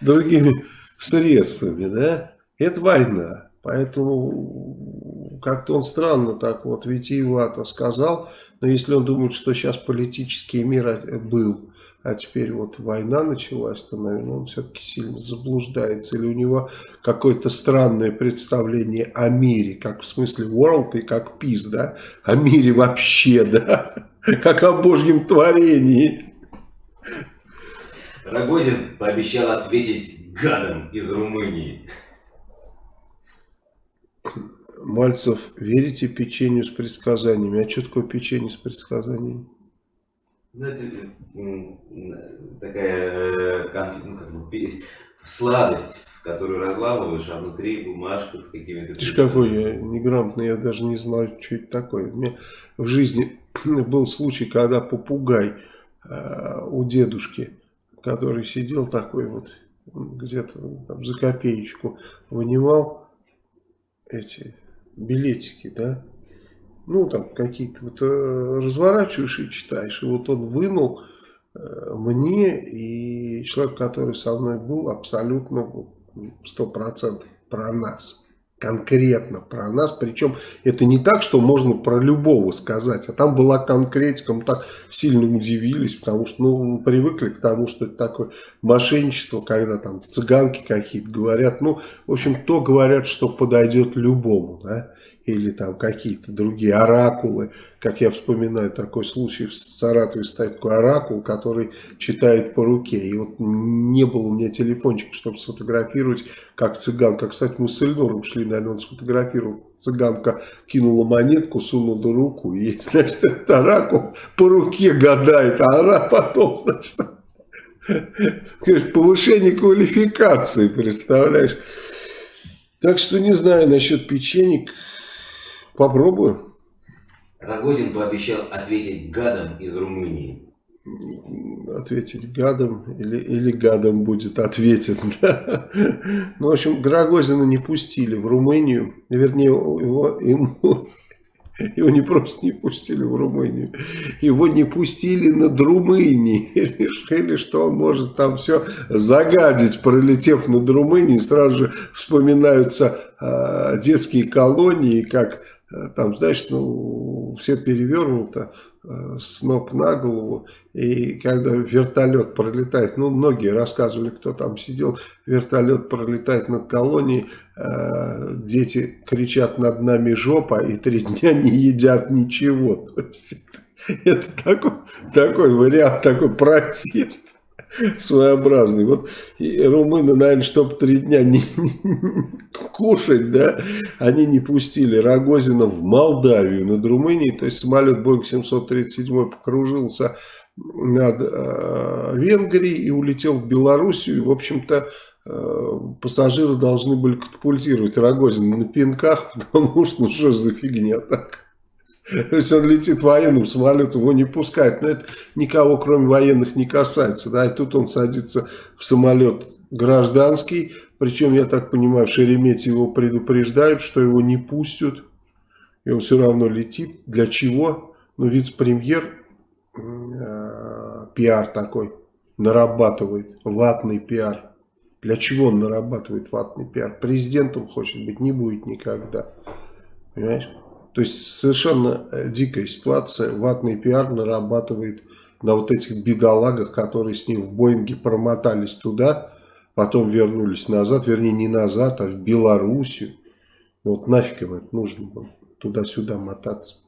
другими средствами, да? Это война. Поэтому как-то он странно так вот витиевато сказал. Но если он думает, что сейчас политический мир был а теперь вот война началась, то, наверное, он все-таки сильно заблуждается. Или у него какое-то странное представление о мире, как в смысле world и как peace, да? О мире вообще, да? Как о божьем творении. Рогозин пообещал ответить гадом из Румынии. Мальцев, верите печенью с предсказаниями? А что такое печенье с предсказаниями? Это такая э, ну, как бы, сладость, в которую разламываешь, а внутри бумажка с какими-то... Ты ж какой я неграмотный, я даже не знаю, что это такое. У меня в жизни был случай, когда попугай э, у дедушки, который сидел такой вот, где-то за копеечку, вынимал эти билетики, да, ну, там какие-то вот э, разворачиваешь и читаешь. И вот он вынул э, мне и человек, который со мной был, абсолютно сто процентов про нас. Конкретно про нас. Причем это не так, что можно про любого сказать. А там была конкретика. Мы так сильно удивились, потому что ну, мы привыкли к тому, что это такое мошенничество, когда там цыганки какие-то говорят. Ну, в общем, то говорят, что подойдет любому. Да? Или там какие-то другие оракулы. Как я вспоминаю такой случай в Саратове стоит такой оракул, который читает по руке. И вот не было у меня телефончика, чтобы сфотографировать, как цыганка. Кстати, мы с Эльнором шли, наверное, он сфотографировал. Цыганка кинула монетку, сунула руку. И, значит, этот оракул по руке гадает. А она потом, значит, повышение квалификации, представляешь? Так что не знаю насчет печенек. Попробую. Рогозин пообещал ответить гадом из Румынии. Ответить гадом или, или гадом будет ответен. Да? Ну, в общем, Рогозина не пустили в Румынию. Вернее, его, ему, его не просто не пустили в Румынию. Его не пустили над Румынией. Решили, что он может там все загадить, пролетев над Румынией. Сразу же вспоминаются э, детские колонии, как там, знаешь, ну, все перевернуто, э, с ног на голову, и когда вертолет пролетает, ну, многие рассказывали, кто там сидел, вертолет пролетает над колонией, э, дети кричат над нами жопа, и три дня не едят ничего. это такой, такой вариант, такой протест своеобразный. Вот и румыны, наверное, чтобы три дня не, кушать, да, они не пустили Рогозина в Молдавию над Румынией. То есть самолет Boeing 737 покружился над э, Венгрией и улетел в Белоруссию. И, в общем-то, э, пассажиры должны были катапультировать Рогозина на пинках, потому что, ну что за фигня так. То есть он летит военным самолетом, его не пускают. Но это никого, кроме военных, не касается. Да? И тут он садится в самолет гражданский. Причем, я так понимаю, в Шереметьево его предупреждают, что его не пустят. И он все равно летит. Для чего? Ну, вице-премьер, э, пиар такой, нарабатывает. Ватный пиар. Для чего он нарабатывает ватный пиар? Президентом хочет быть, не будет никогда. Понимаешь? То есть совершенно э, дикая ситуация. Ватный пиар нарабатывает на вот этих бедолагах, которые с ним в Боинге промотались туда, потом вернулись назад, вернее не назад, а в Белоруссию. Вот нафиг им это нужно было туда-сюда мотаться.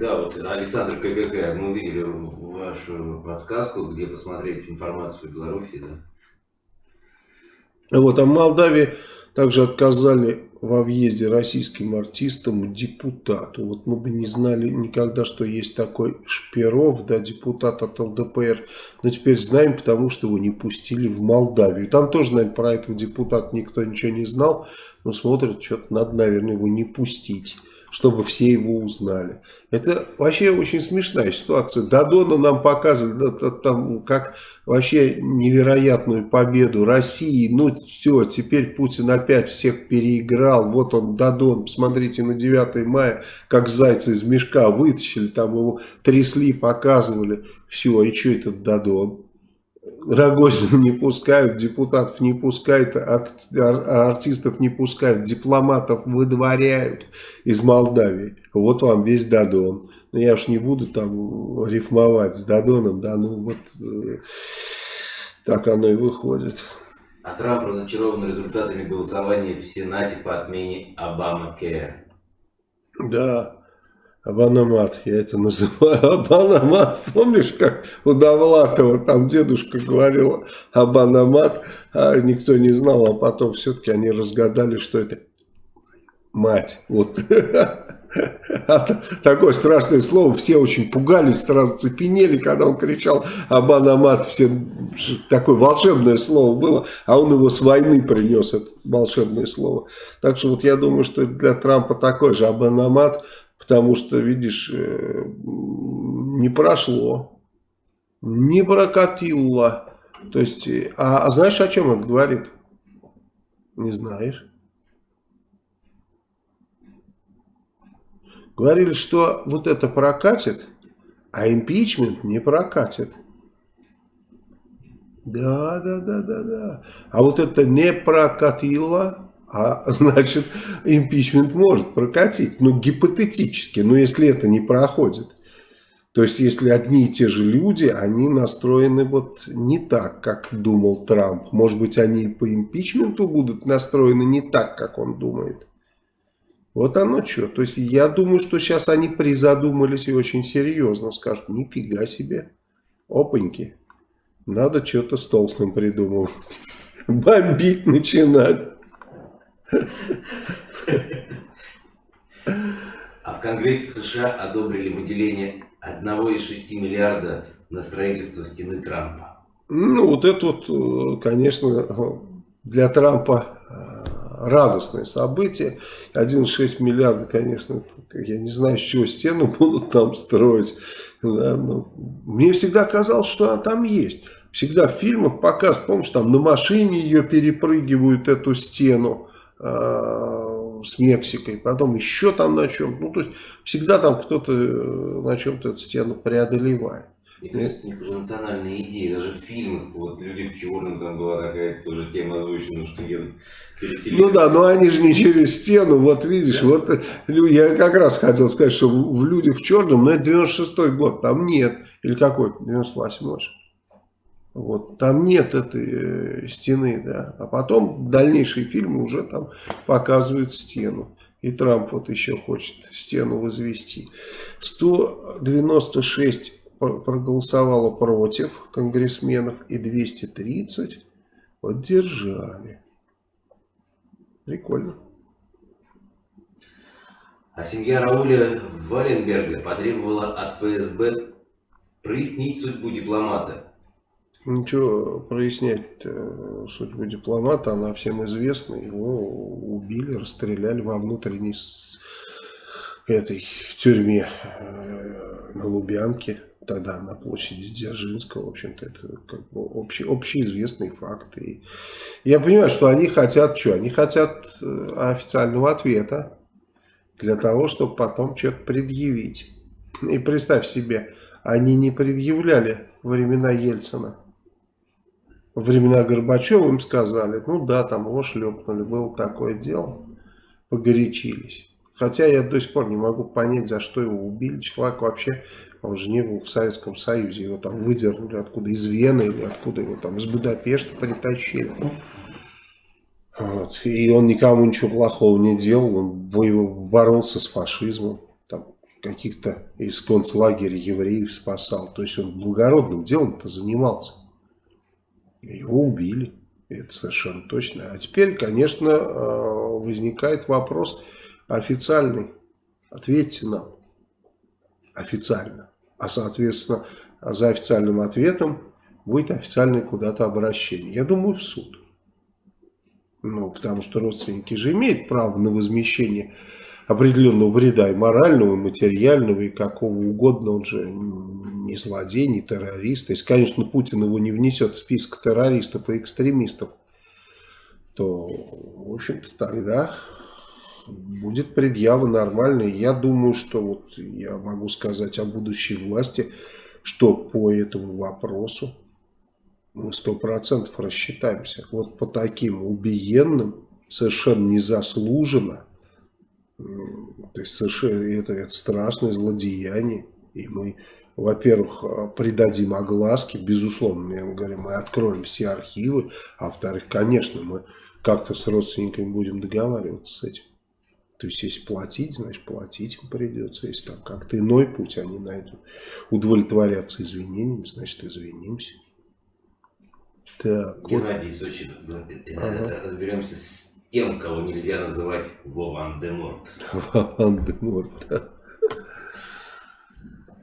Да, вот Александр КГК, мы увидели вашу подсказку, где посмотреть информацию в Беларуси, да? Вот, а в Молдавии также отказали во въезде российским артистам депутату. Вот мы бы не знали никогда, что есть такой Шперов, да, депутат от ЛДПР. Но теперь знаем, потому что его не пустили в Молдавию. Там тоже, наверное, про этого депутата никто ничего не знал. Но смотрят, что-то надо, наверное, его не пустить. Чтобы все его узнали. Это вообще очень смешная ситуация. Дадона нам показывали, да, там, как вообще невероятную победу России. Ну все, теперь Путин опять всех переиграл. Вот он, Дадон, посмотрите на 9 мая, как зайца из мешка вытащили, там его трясли, показывали. Все, и что этот Дадон? Рогозина не пускают, депутатов не пускают, артистов не пускают, дипломатов выдворяют из Молдавии. Вот вам весь Дадон. Но я уж не буду там рифмовать с Дадоном, да, ну вот э, так оно и выходит. А Трамп разочарован результатами голосования в Сенате по отмене Обама Кэр. Да, Абанамат, я это называю. Абанамат, помнишь, как у Довлатова там дедушка говорил Абанамат, а никто не знал, а потом все-таки они разгадали, что это мать. Вот. Такое страшное слово, все очень пугались, сразу цепенели, когда он кричал Абанамат, все такое волшебное слово было, а он его с войны принес, это волшебное слово. Так что вот я думаю, что для Трампа такой же Абанамат, Потому что, видишь, э, не прошло, не прокатило. То есть, э, а, а знаешь, о чем это говорит? Не знаешь. Говорили, что вот это прокатит, а импичмент не прокатит. Да, да, да, да, да. А вот это не прокатило, а значит импичмент может прокатить. Ну, гипотетически, но если это не проходит. То есть, если одни и те же люди, они настроены вот не так, как думал Трамп. Может быть, они по импичменту будут настроены не так, как он думает. Вот оно что. То есть, я думаю, что сейчас они призадумались и очень серьезно скажут, нифига себе, опаньки, надо что-то с толстым придумывать. Бомбить начинать. А в Конгрессе США одобрили выделение одного из шести миллиарда на строительство стены Трампа. Ну, вот это вот, э, конечно, для Трампа э, радостное событие. 1,6 миллиарда, конечно, я не знаю, с чего стену будут там строить. Да, но мне всегда казалось, что она там есть. Всегда в фильмах показывают, помнишь, там на машине ее перепрыгивают, эту стену. Э, с Мексикой, потом еще там на чем. Ну, то есть, всегда там кто-то э, на чем-то эту стену преодолевает. Мне кажется, них уже национальная идея, даже в фильмах, вот «Люди в черном» там была такая тоже тема озвучена, что едут переселить. Ну да, но они же не через стену, вот видишь, да. вот я как раз хотел сказать, что в «Людях в черном», но это 96-й год, там нет, или какой, 98-й. Вот, там нет этой э, стены, да. А потом дальнейшие фильмы уже там показывают стену. И Трамп вот еще хочет стену возвести. 196 проголосовало против конгрессменов и 230 поддержали. Прикольно. А семья Рауля Валенберга потребовала от ФСБ прояснить судьбу дипломата. Ничего прояснять э, судьбу дипломата, она всем известна. Его убили, расстреляли во внутренней этой тюрьме э, на Лубянке, тогда на площади Дзержинского. В общем-то, это как бы общий, общеизвестный факт. И я понимаю, что они хотят что? Они хотят э, официального ответа для того, чтобы потом что-то предъявить. И представь себе, они не предъявляли времена Ельцина времена Горбачева им сказали, ну да, там его шлепнули, было такое дело, погорячились. Хотя я до сих пор не могу понять, за что его убили. Человек вообще, он же не был в Советском Союзе, его там выдернули откуда, из Вены или откуда его там, из Будапешта притащили. Вот. И он никому ничего плохого не делал, он боролся с фашизмом, каких-то из концлагеря евреев спасал. То есть он благородным делом-то занимался. Его убили. Это совершенно точно. А теперь, конечно, э, возникает вопрос официальный. Ответьте нам официально. А, соответственно, за официальным ответом будет официальное куда-то обращение. Я думаю, в суд. Ну, потому что родственники же имеют право на возмещение определенного вреда и морального, и материального, и какого угодно. Он же не злодей, не террорист. Если, конечно, Путин его не внесет в список террористов и экстремистов, то, в общем-то, тогда будет предъява нормальная. Я думаю, что вот я могу сказать о будущей власти, что по этому вопросу мы сто процентов рассчитаемся. Вот по таким убиенным, совершенно незаслуженно, то есть совершенно это, это страшное злодеяние. И мы, во-первых, придадим огласке, безусловно, я говорю, мы откроем все архивы, а во-вторых, конечно, мы как-то с родственниками будем договариваться с этим. То есть, если платить, значит, платить им придется. Если там как-то иной путь они найдут, удовлетворяться извинениями, значит, извинимся. Так, Геннадий вот. Сочи, ага. разберемся с тем, кого нельзя называть Вован-де-Морт. Вован-де-Морт.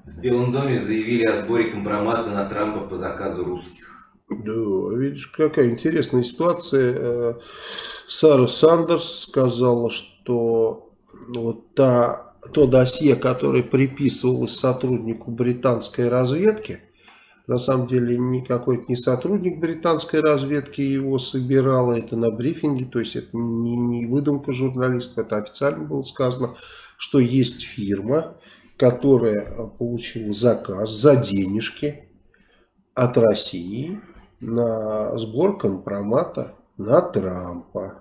В Белом доме заявили о сборе компромата на Трампа по заказу русских. Да, видишь, какая интересная ситуация. Э, Сара Сандерс сказала, что вот та, то досье, которое приписывалось сотруднику британской разведки, на самом деле никакой не сотрудник британской разведки его собирал, это на брифинге, то есть это не, не выдумка журналистов, это официально было сказано, что есть фирма, которая получила заказ за денежки от России на сбор компромата на Трампа.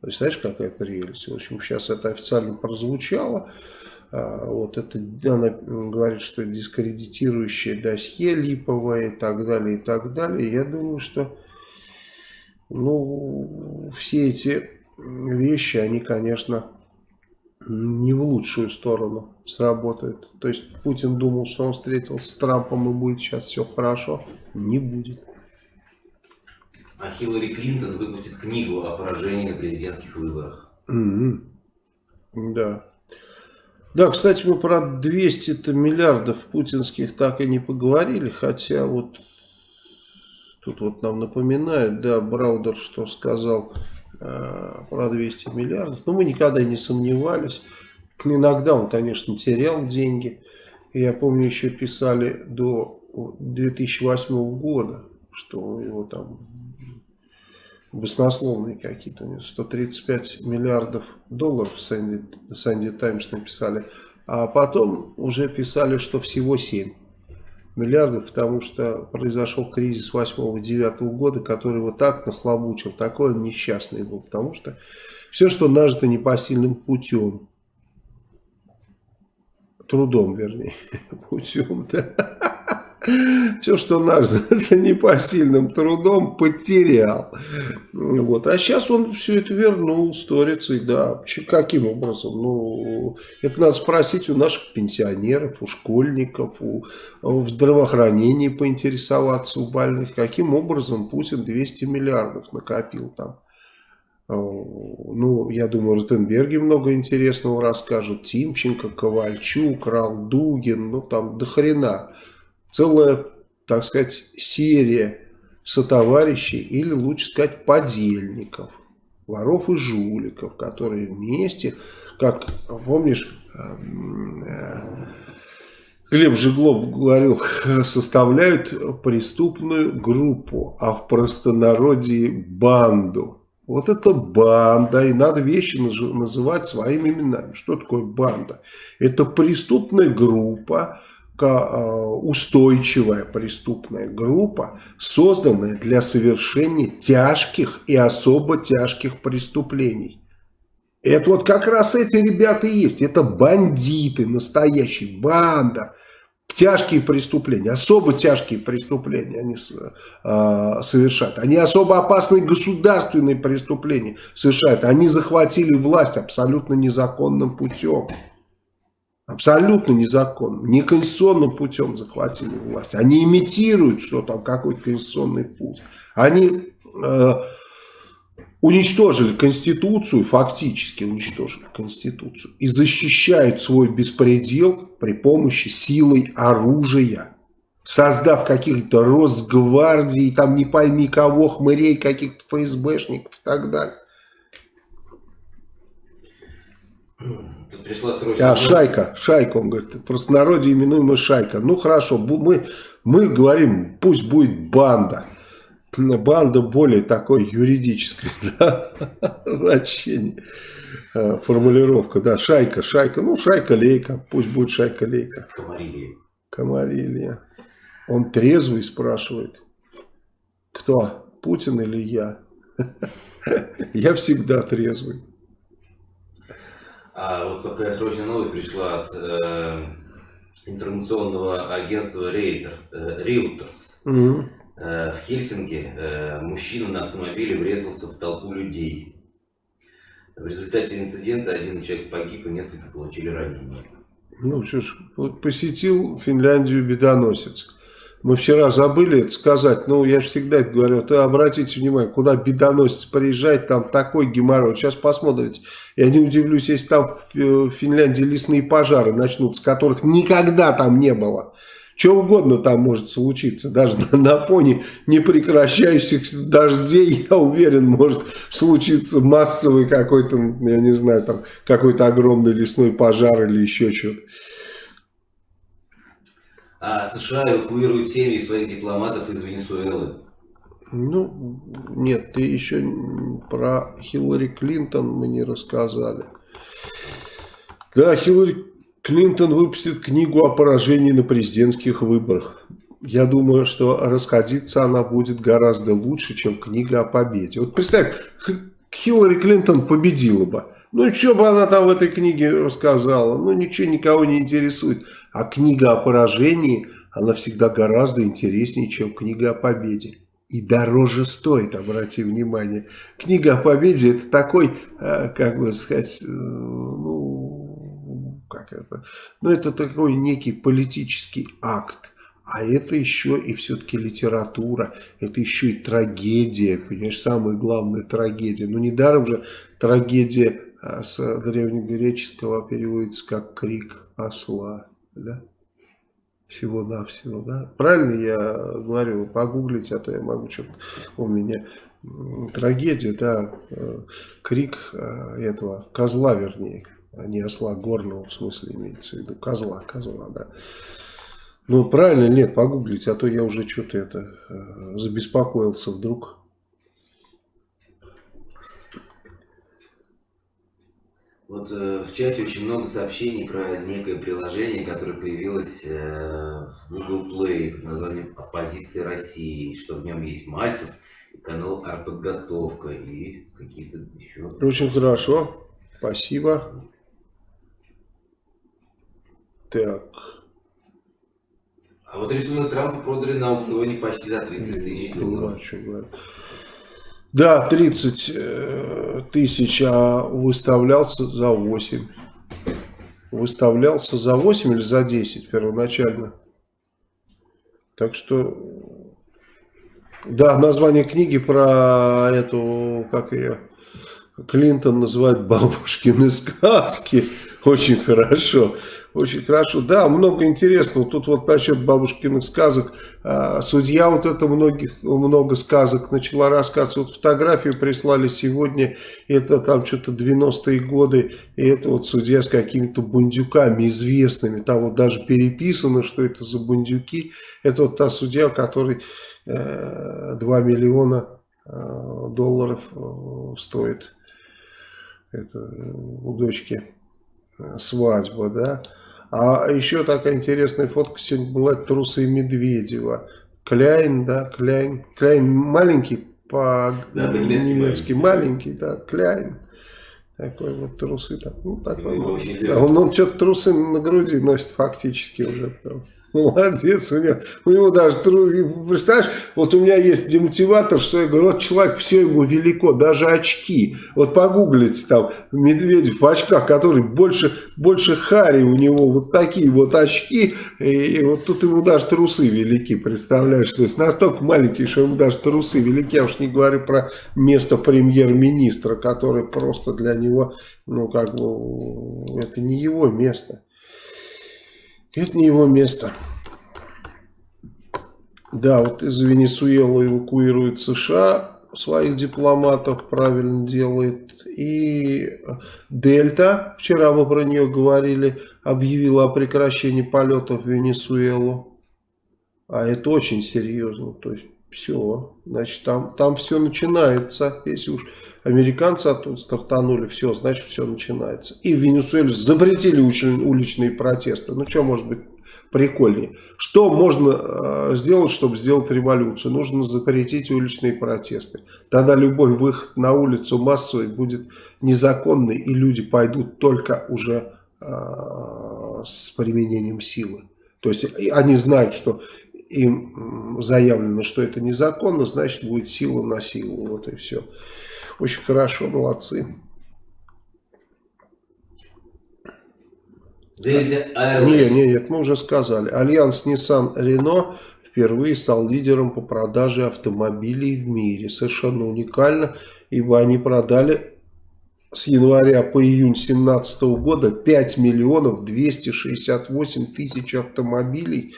Представляешь, какая прелесть. В общем, сейчас это официально прозвучало. А, вот это, она говорит, что дискредитирующее досье липовое и так далее, и так далее. Я думаю, что ну, все эти вещи, они, конечно, не в лучшую сторону сработают. То есть Путин думал, что он встретился с Трампом и будет сейчас все хорошо. Не будет а Хиллари Клинтон выпустит книгу о поражении на президентских выборах. Mm -hmm. Да. Да, кстати, мы про 200 миллиардов путинских так и не поговорили, хотя вот тут вот нам напоминают, да, Браудер, что сказал э, про 200 миллиардов, но мы никогда не сомневались. Иногда он, конечно, терял деньги. Я помню, еще писали до 2008 года, что его там баснословные какие-то, 135 миллиардов долларов Санди, Санди Таймс написали, а потом уже писали, что всего 7 миллиардов, потому что произошел кризис 8-9 года, который вот так нахлобучил, такой он несчастный был, потому что все, что нажито непосильным путем, трудом, вернее, путем, да, все, что нажито непосильным трудом, потерял. Вот. А сейчас он все это вернул сторицей, да. Каким образом? Ну, это надо спросить у наших пенсионеров, у школьников, у, в здравоохранении поинтересоваться у больных. Каким образом Путин 200 миллиардов накопил там? Ну, я думаю, Ротенберги много интересного расскажут. Тимченко, Ковальчук, Ралдугин, ну там до хрена целая, так сказать, серия сотоварищей или лучше сказать подельников, воров и жуликов, которые вместе, как помнишь, эм, э, Глеб Жиглов говорил, составляют преступную группу, а в простонародье банду. Вот это банда, и надо вещи называть своими именами. Что такое банда? Это преступная группа, устойчивая преступная группа, созданная для совершения тяжких и особо тяжких преступлений. Это вот как раз эти ребята и есть. Это бандиты, настоящие, банда. Тяжкие преступления, особо тяжкие преступления они э, совершают. Они особо опасные государственные преступления совершают. Они захватили власть абсолютно незаконным путем. Абсолютно незаконным, неконституционным путем захватили власть. Они имитируют, что там какой-то конституционный путь. Они э, уничтожили Конституцию, фактически уничтожили Конституцию. И защищают свой беспредел при помощи силой оружия. Создав каких-то Росгвардии, там не пойми кого, хмырей, каких-то ФСБшников и так далее. Пришла срочно... А, шайка, шайка, он говорит, просто в народе именуемая шайка. Ну, хорошо, мы, мы говорим, пусть будет банда. Банда более такой юридическое да, значение, э, формулировка, да, шайка, шайка, ну, шайка-лейка, пусть будет шайка-лейка. Комарилия. Комарилия. Он трезвый спрашивает. Кто? Путин или я? Я всегда трезвый. А вот такая срочная новость пришла от э, информационного агентства Reuters. Э, Reuters. Угу. Э, в Хельсинки э, мужчина на автомобиле врезался в толпу людей. В результате инцидента один человек погиб и несколько получили ранения. Ну что ж, посетил Финляндию бедоносец. Мы вчера забыли это сказать, ну я же всегда это говорю, то обратите внимание, куда бедоносец приезжает, там такой геморрой. Сейчас посмотрите, я не удивлюсь, если там в Финляндии лесные пожары начнутся, которых никогда там не было. Что угодно там может случиться, даже на, на фоне непрекращающихся дождей, я уверен, может случиться массовый какой-то, я не знаю, там какой-то огромный лесной пожар или еще что-то. А США эвакуируют семьи своих дипломатов из Венесуэлы. Ну, нет, ты еще про Хиллари Клинтон мы не рассказали. Да, Хиллари Клинтон выпустит книгу о поражении на президентских выборах. Я думаю, что расходиться она будет гораздо лучше, чем книга о победе. Вот представь, Хиллари Клинтон победила бы. Ну, что бы она там в этой книге рассказала? Ну, ничего никого не интересует. А книга о поражении, она всегда гораздо интереснее, чем книга о победе. И дороже стоит, обрати внимание. Книга о победе это такой, э, как бы сказать, э, ну, как это, ну это такой некий политический акт. А это еще и все-таки литература, это еще и трагедия, понимаешь, самая главная трагедия. Ну недаром же трагедия с древнегреческого переводится как крик осла, да? Всего-навсего, да? Правильно я говорю, погуглить, а то я могу что-то у меня трагедия, да, э, крик э, этого козла, вернее, а не осла горного, в смысле имеется в виду, козла, козла, да. Ну, правильно, нет, погуглить, а то я уже что-то это э, забеспокоился вдруг. Вот э, в чате очень много сообщений про некое приложение, которое появилось э, в Google Play под названием «Оппозиция России», что в нем есть Мальцев, канал «Артподготовка» и какие-то еще... Очень хорошо, спасибо. Так. А вот рисунок Трампа продали на аукционе почти за 30 тысяч долларов. Да, 30 э, тысяч, а выставлялся за 8. Выставлялся за 8 или за 10 первоначально. Так что, да, название книги про эту, как ее, Клинтон называет бабушкины сказки. Очень хорошо. Очень хорошо. Да, много интересного. Тут вот насчет бабушкиных сказок. А, судья вот это многих, много сказок начала рассказывать. Вот фотографию прислали сегодня. Это там что-то 90-е годы. И это вот судья с какими-то бундюками известными. Там вот даже переписано, что это за бундюки. Это вот та судья, который э, 2 миллиона э, долларов э, стоит. Это у дочки э, свадьба, да. А еще такая интересная фотка сегодня была трусы Медведева. Кляйн, да, Кляйн. Кляйн маленький по-немецки, да, маленький, да, Кляйн. Такой вот трусы. Так, ну, такой, ну, он, он что-то трусы на груди носит фактически уже. Прям. Молодец, у него, у него даже, представляешь, вот у меня есть демотиватор, что я говорю, вот человек, все ему велико, даже очки. Вот погуглите там, Медведев в очках, который больше, больше Хари у него, вот такие вот очки, и, и вот тут ему даже трусы велики, представляешь, то есть настолько маленький, что ему даже трусы велики, я уж не говорю про место премьер-министра, который просто для него, ну как бы, это не его место. Это не его место. Да, вот из Венесуэлы эвакуируют США своих дипломатов правильно делает. И Дельта, вчера мы про нее говорили, объявила о прекращении полетов в Венесуэлу. А это очень серьезно. То есть все, значит там, там все начинается. Если уж американцы оттуда стартанули, все, значит все начинается. И в Венесуэле запретили уличные протесты. Ну что может быть прикольнее. Что можно э, сделать, чтобы сделать революцию? Нужно запретить уличные протесты. Тогда любой выход на улицу массовый будет незаконный, и люди пойдут только уже э, с применением силы. То есть они знают, что им заявлено, что это незаконно, значит будет сила на силу. Вот и все. Очень хорошо, молодцы. Не, не, нет, мы уже сказали. Альянс Nissan Renault впервые стал лидером по продаже автомобилей в мире. Совершенно уникально, ибо они продали с января по июнь 2017 года 5 миллионов 268 тысяч автомобилей.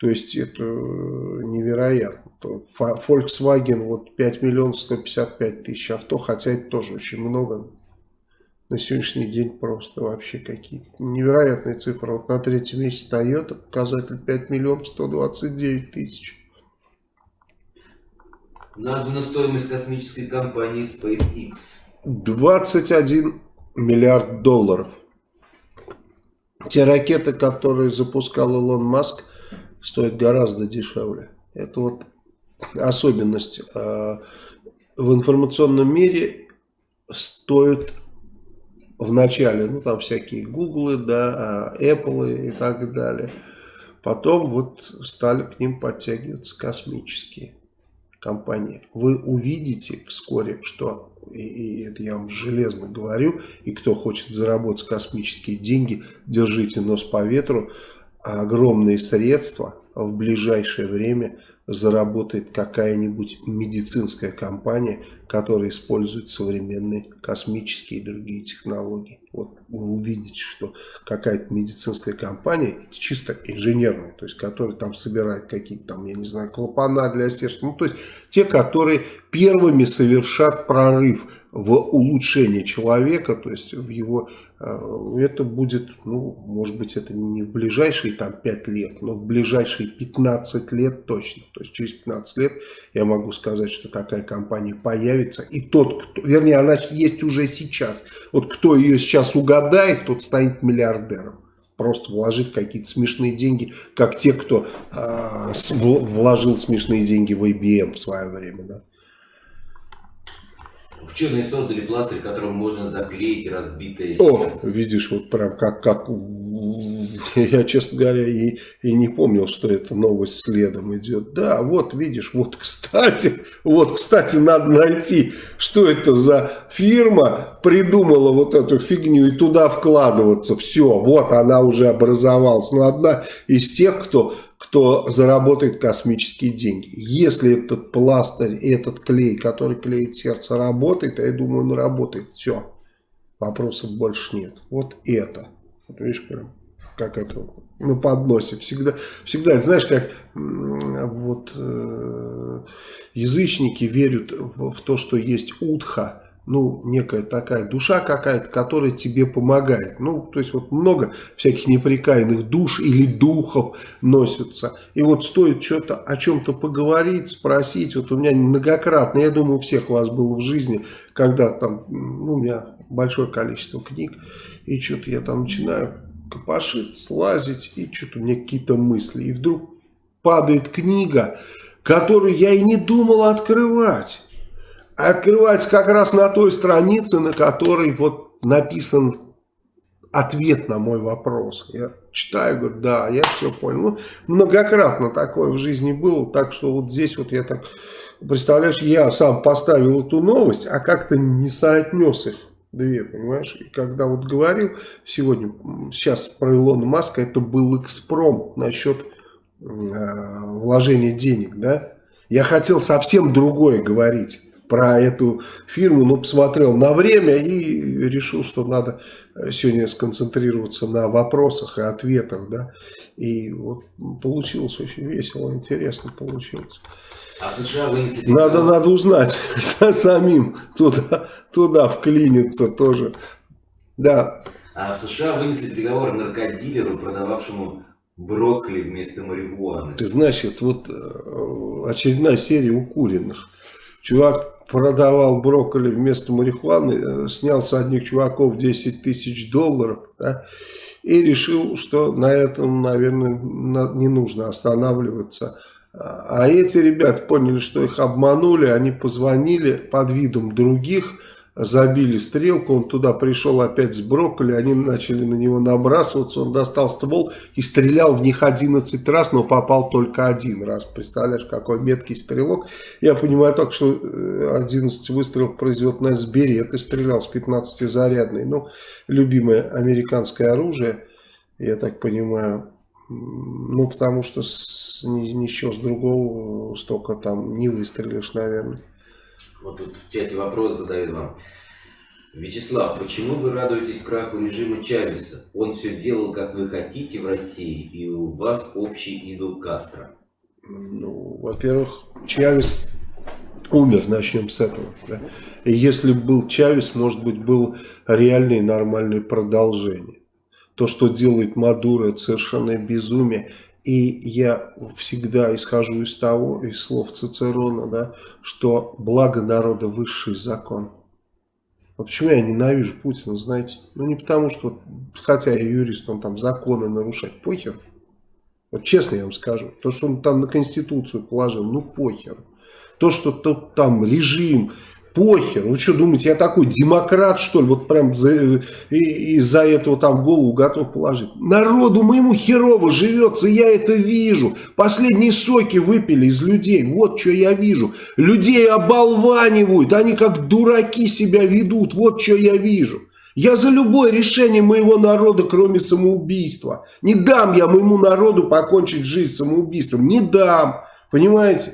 То есть это невероятно. Volkswagen вот 5 миллионов 155 тысяч авто, хотя это тоже очень много на сегодняшний день просто вообще какие-то невероятные цифры. Вот на третьем месте Toyota показатель 5 миллионов 129 тысяч. Названа стоимость космической компании SpaceX. 21 миллиард долларов. Те ракеты, которые запускал Илон Маск, стоят гораздо дешевле. Это вот особенность. А, в информационном мире стоят в начале, ну там всякие гуглы, да, а, Apple и так далее. Потом вот стали к ним подтягиваться космические компании. Вы увидите вскоре, что, и, и это я вам железно говорю, и кто хочет заработать космические деньги, держите нос по ветру, огромные средства в ближайшее время заработает какая-нибудь медицинская компания, которая использует современные космические и другие технологии. Вот вы увидите, что какая-то медицинская компания, чисто инженерная, то есть которая там собирает какие-то там, я не знаю, клапана для сердца, ну то есть те, которые первыми совершат прорыв в улучшение человека, то есть в его, это будет, ну, может быть, это не в ближайшие там 5 лет, но в ближайшие 15 лет точно. То есть через 15 лет я могу сказать, что такая компания появится. И тот, кто, вернее, она есть уже сейчас. Вот кто ее сейчас угадает, тот станет миллиардером просто вложив какие-то смешные деньги, как те, кто э, вложил смешные деньги в IBM в свое время. Да. Ученые создали пластырь, которым можно заклеить разбитое О, видишь, вот прям как, как я, честно говоря, и, и не помнил, что эта новость следом идет. Да, вот видишь, вот кстати, вот кстати, надо найти, что это за фирма придумала вот эту фигню и туда вкладываться. Все, вот она уже образовалась. Но одна из тех, кто кто заработает космические деньги. Если этот пластырь, этот клей, который клеит сердце, работает, а я думаю, он работает, все. Вопросов больше нет. Вот это. Вот видишь, прям, как это на подносе. Всегда, всегда знаешь, как вот э, язычники верят в, в то, что есть утха ну, некая такая душа какая-то, которая тебе помогает. Ну, то есть вот много всяких неприкаянных душ или духов носятся. И вот стоит что-то о чем-то поговорить, спросить. Вот у меня многократно, я думаю, у всех у вас было в жизни, когда там, ну, у меня большое количество книг, и что-то я там начинаю копошить, слазить, и что-то у меня какие-то мысли. И вдруг падает книга, которую я и не думал открывать открывается как раз на той странице, на которой вот написан ответ на мой вопрос. Я читаю, говорю, да, я все понял. Ну, многократно такое в жизни было, так что вот здесь вот я так, представляешь, я сам поставил эту новость, а как-то не соотнес их две, понимаешь? И когда вот говорил сегодня, сейчас про Илона Маска, это был экспром насчет э, вложения денег, да? Я хотел совсем другое говорить про эту фирму, но посмотрел на время и решил, что надо сегодня сконцентрироваться на вопросах и ответах, да, и вот получилось очень весело, интересно получилось. А в США вынесли... Надо, надо узнать самим, туда, туда вклиниться тоже, да. А в США вынесли приговор наркодилеру, продававшему брокколи вместо марихуаны. Ты значит, вот э, очередная серия укуренных. Чувак продавал брокколи вместо марихуаны, э, снял с одних чуваков 10 тысяч долларов, да, и решил, что на этом, наверное, не нужно останавливаться. А эти ребята поняли, что их обманули, они позвонили под видом других, забили стрелку, он туда пришел опять с брокколи, они начали на него набрасываться, он достал ствол и стрелял в них 11 раз, но попал только один раз. Представляешь, какой меткий стрелок. Я понимаю только, что 11 э, выстрелов производит на Сбере, это стрелял с 15 зарядной. Ну, любимое американское оружие, я так понимаю, ну, потому что с, ничего с другого столько там не выстрелишь, наверное. Вот тут в чате вопрос задают вам. Вячеслав, почему вы радуетесь краху режима Чавеса? Он все делал, как вы хотите в России, и у вас общий идол Кастро. Ну, во-первых, Чавес умер, начнем с этого. Да? И если был Чавес, может быть, был реальное нормальное продолжение. То, что делает Мадуро, это совершенно безумие. И я всегда исхожу из того, из слов Цицерона, да, что благо народа высший закон. Вот почему я ненавижу Путина, знаете? Ну не потому, что, хотя я юрист, он там законы нарушать, похер. Вот честно я вам скажу, то, что он там на Конституцию положил, ну похер. То, что тут там режим Похер. Вы что думаете, я такой демократ, что ли? Вот прям из-за этого там голову готов положить. Народу моему херово живется, я это вижу. Последние соки выпили из людей. Вот что я вижу. Людей оболванивают, они как дураки себя ведут. Вот что я вижу. Я за любое решение моего народа, кроме самоубийства. Не дам я моему народу покончить жизнь самоубийством. Не дам. Понимаете?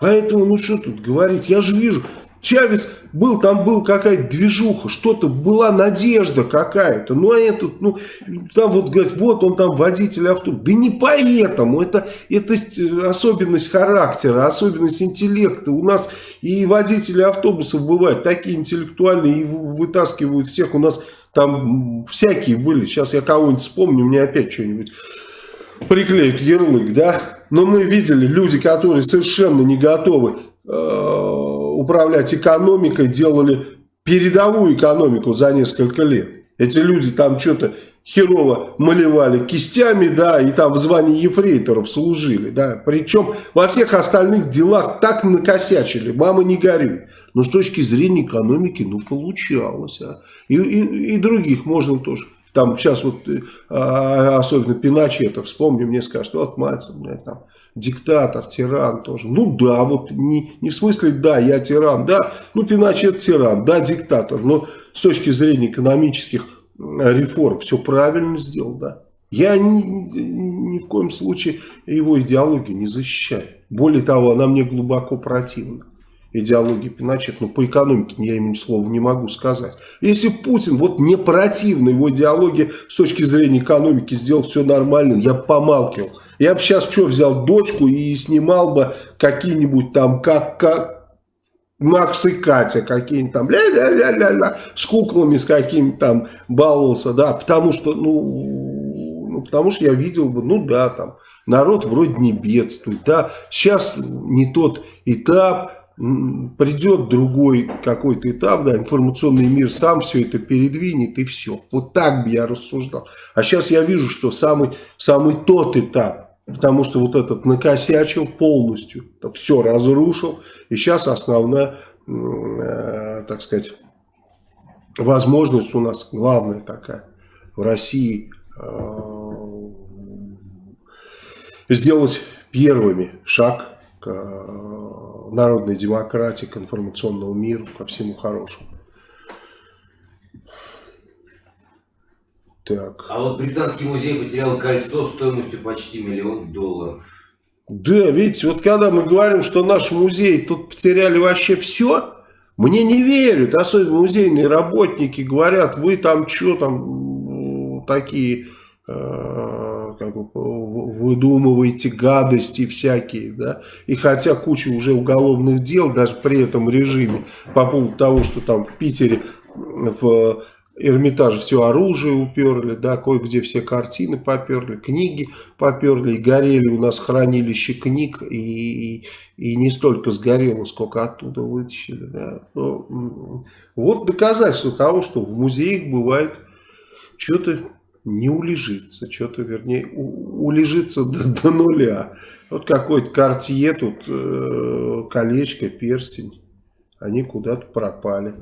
Поэтому, ну что тут говорить, я же вижу, Чавес был, там был какая-то движуха, что-то, была надежда какая-то. Ну, а этот, ну, там вот говорят, вот он там водитель автобуса. Да не поэтому, это, это особенность характера, особенность интеллекта. У нас и водители автобусов бывают такие интеллектуальные, и вытаскивают всех. У нас там всякие были. Сейчас я кого-нибудь вспомню, мне опять что-нибудь приклеят ярлык, да? Но мы видели люди, которые совершенно не готовы управлять экономикой, делали передовую экономику за несколько лет. Эти люди там что-то херово малевали кистями, да, и там в звании ефрейторов служили, да. Причем во всех остальных делах так накосячили, мама не горюй. Но с точки зрения экономики, ну, получалось, а. И, и, и других можно тоже. Там сейчас вот, а, особенно Пиночета, вспомни, мне скажут, вот мать, меня там диктатор, тиран тоже. Ну да, вот не, не в смысле, да, я тиран, да, ну Пиночет тиран, да, диктатор, но с точки зрения экономических реформ все правильно сделал, да. Я ни, ни в коем случае его идеологию не защищаю. Более того, она мне глубоко противна идеологии Пиночет, но по экономике я ему слова не могу сказать. Если Путин, вот не противна его идеология с точки зрения экономики, сделал все нормально, я помалкивал. Я бы сейчас что, взял дочку и снимал бы какие-нибудь там, как, как Макс и Катя какие-нибудь там, ля-ля-ля-ля-ля, с куклами с какими-то там баловался, да, потому что, ну, ну, потому что я видел бы, ну да, там, народ вроде не бедствует, да, сейчас не тот этап, придет другой какой-то этап, да, информационный мир сам все это передвинет и все. Вот так бы я рассуждал. А сейчас я вижу, что самый, самый тот этап, потому что вот этот накосячил полностью, все разрушил, и сейчас основная, э, так сказать, возможность у нас, главная такая, в России э, сделать первыми шаг к э, народной демократии, к информационному миру, ко всему хорошему. Так. А вот Британский музей потерял кольцо стоимостью почти миллион долларов. Да, видите, вот когда мы говорим, что наш музей тут потеряли вообще все, Мне не верят, особенно музейные работники говорят, вы там что там такие э, как бы, выдумываете гадости всякие, да, и хотя куча уже уголовных дел, даже при этом режиме, по поводу того, что там в Питере в Эрмитаж все оружие уперли, да, кое-где все картины поперли, книги поперли, горели у нас хранилище книг, и, и, и не столько сгорело, сколько оттуда вытащили. Да. Но, вот доказательство того, что в музеях бывает что-то не улежится, что-то, вернее, у, улежится до, до нуля. Вот какой-то картье тут, э, колечко, перстень, они куда-то пропали.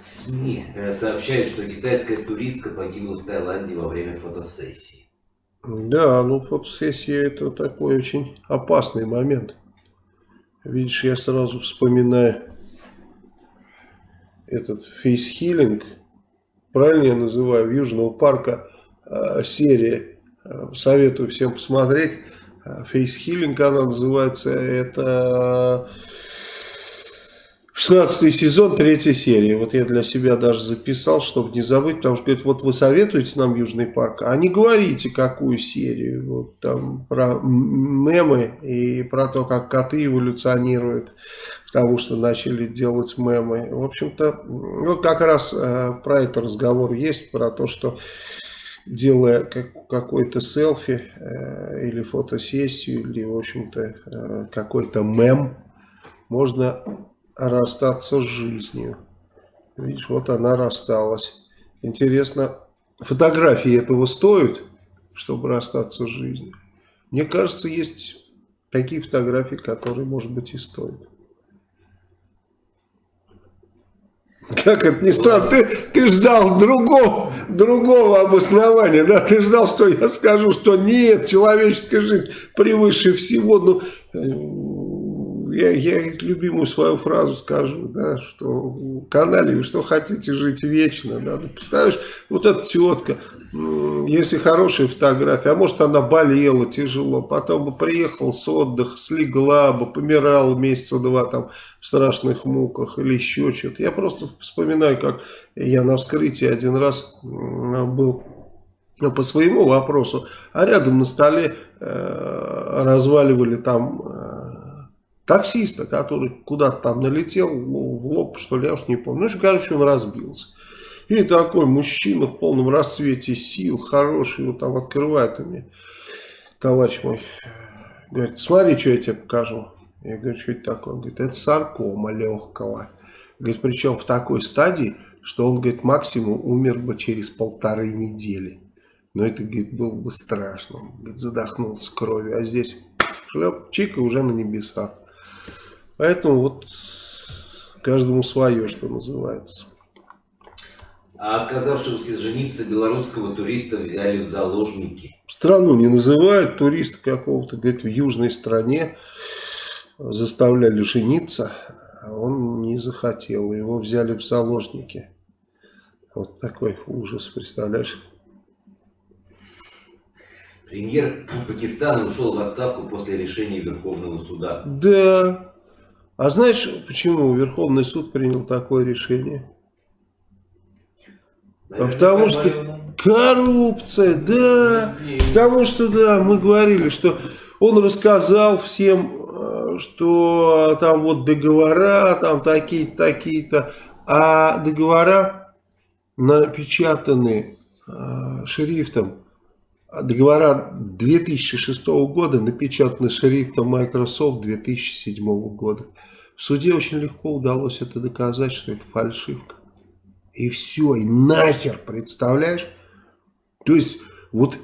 СМИ э, сообщают, что китайская туристка погибла в Таиланде во время фотосессии. Да, ну фотосессия это такой очень опасный момент. Видишь, я сразу вспоминаю этот фейсхилинг, правильно я называю, Южного парка э, серия. Э, советую всем посмотреть. Фейсхилинг она называется. Это 16 сезон, третья серия. Вот я для себя даже записал, чтобы не забыть, потому что говорит, вот вы советуете нам Южный парк, а не говорите, какую серию. Вот там про мемы и про то, как коты эволюционируют, потому что начали делать мемы. В общем-то, вот как раз э, про это разговор есть, про то, что делая как, какой-то селфи э, или фотосессию, или, в общем-то, э, какой-то мем, можно расстаться с жизнью. Видишь, вот она рассталась. Интересно, фотографии этого стоят, чтобы расстаться с жизнью? Мне кажется, есть такие фотографии, которые, может быть, и стоят. Как это не странно, ты, ты ждал другого, другого обоснования, да, ты ждал, что я скажу, что нет, человеческая жизнь превыше всего, ну, я, я любимую свою фразу скажу, да, что в канале, что хотите жить вечно, да, ну, представляешь, вот эта тетка, если хорошая фотография, а может она болела тяжело, потом бы приехала с отдыха, слегла бы, помирала месяца два там в страшных муках или еще что-то. Я просто вспоминаю, как я на вскрытии один раз был ну, по своему вопросу, а рядом на столе э, разваливали там таксиста, который куда-то там налетел ну, в лоб, что ли, я уж не помню. Ну, короче, он разбился. И такой мужчина в полном расцвете сил, хороший, вот там открывает мне, товарищ мой, говорит, смотри, что я тебе покажу. Я говорю, что это такое? Он говорит, это саркома легкого. Говорит, причем в такой стадии, что он, говорит, максимум умер бы через полторы недели. Но это, говорит, было бы страшно. Он, говорит, задохнулся кровью. А здесь шлеп, чика уже на небесах. Поэтому вот каждому свое, что называется. А отказавшегося жениться белорусского туриста взяли в заложники. Страну не называют, туриста какого-то, говорит, в южной стране заставляли жениться, а он не захотел, его взяли в заложники. Вот такой ужас, представляешь? Премьер Пакистана ушел в отставку после решения Верховного суда. Да, а знаешь, почему Верховный суд принял такое решение? А потому что коррупция, да. Потому что, да, мы говорили, что он рассказал всем, э, что там вот договора, там такие-то, такие-то. А договора напечатаны э, шрифтом. Договора 2006 года напечатаны шрифтом Microsoft 2007 года. В суде очень легко удалось это доказать, что это фальшивка. И все, и нахер, представляешь? То есть, вот,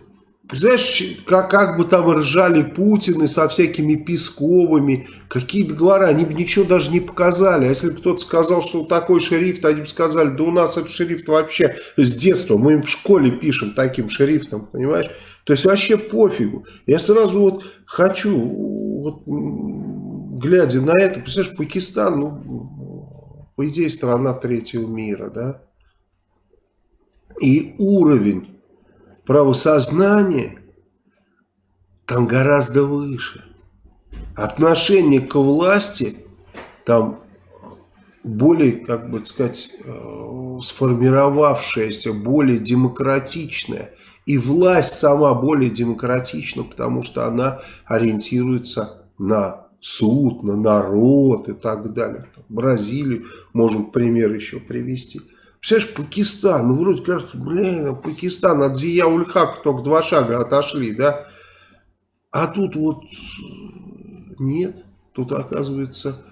представляешь, как, как бы там ржали Путины со всякими Песковыми, какие договора, они бы ничего даже не показали. А если бы кто-то сказал, что такой шрифт, они бы сказали, да у нас этот шрифт вообще с детства, мы им в школе пишем таким шрифтом, понимаешь? То есть вообще пофигу. Я сразу вот хочу, вот, глядя на это, представляешь, Пакистан, ну, по идее, страна третьего мира, да? И уровень правосознания там гораздо выше. отношение к власти там более, как бы сказать, э, сформировавшееся, более демократичное. И власть сама более демократична, потому что она ориентируется на суд, на народ и так далее. Бразилию можем пример еще привести. Представляешь, Пакистан, ну вроде кажется, блин, Пакистан от Зия Ульхака только два шага отошли, да? А тут вот нет, тут оказывается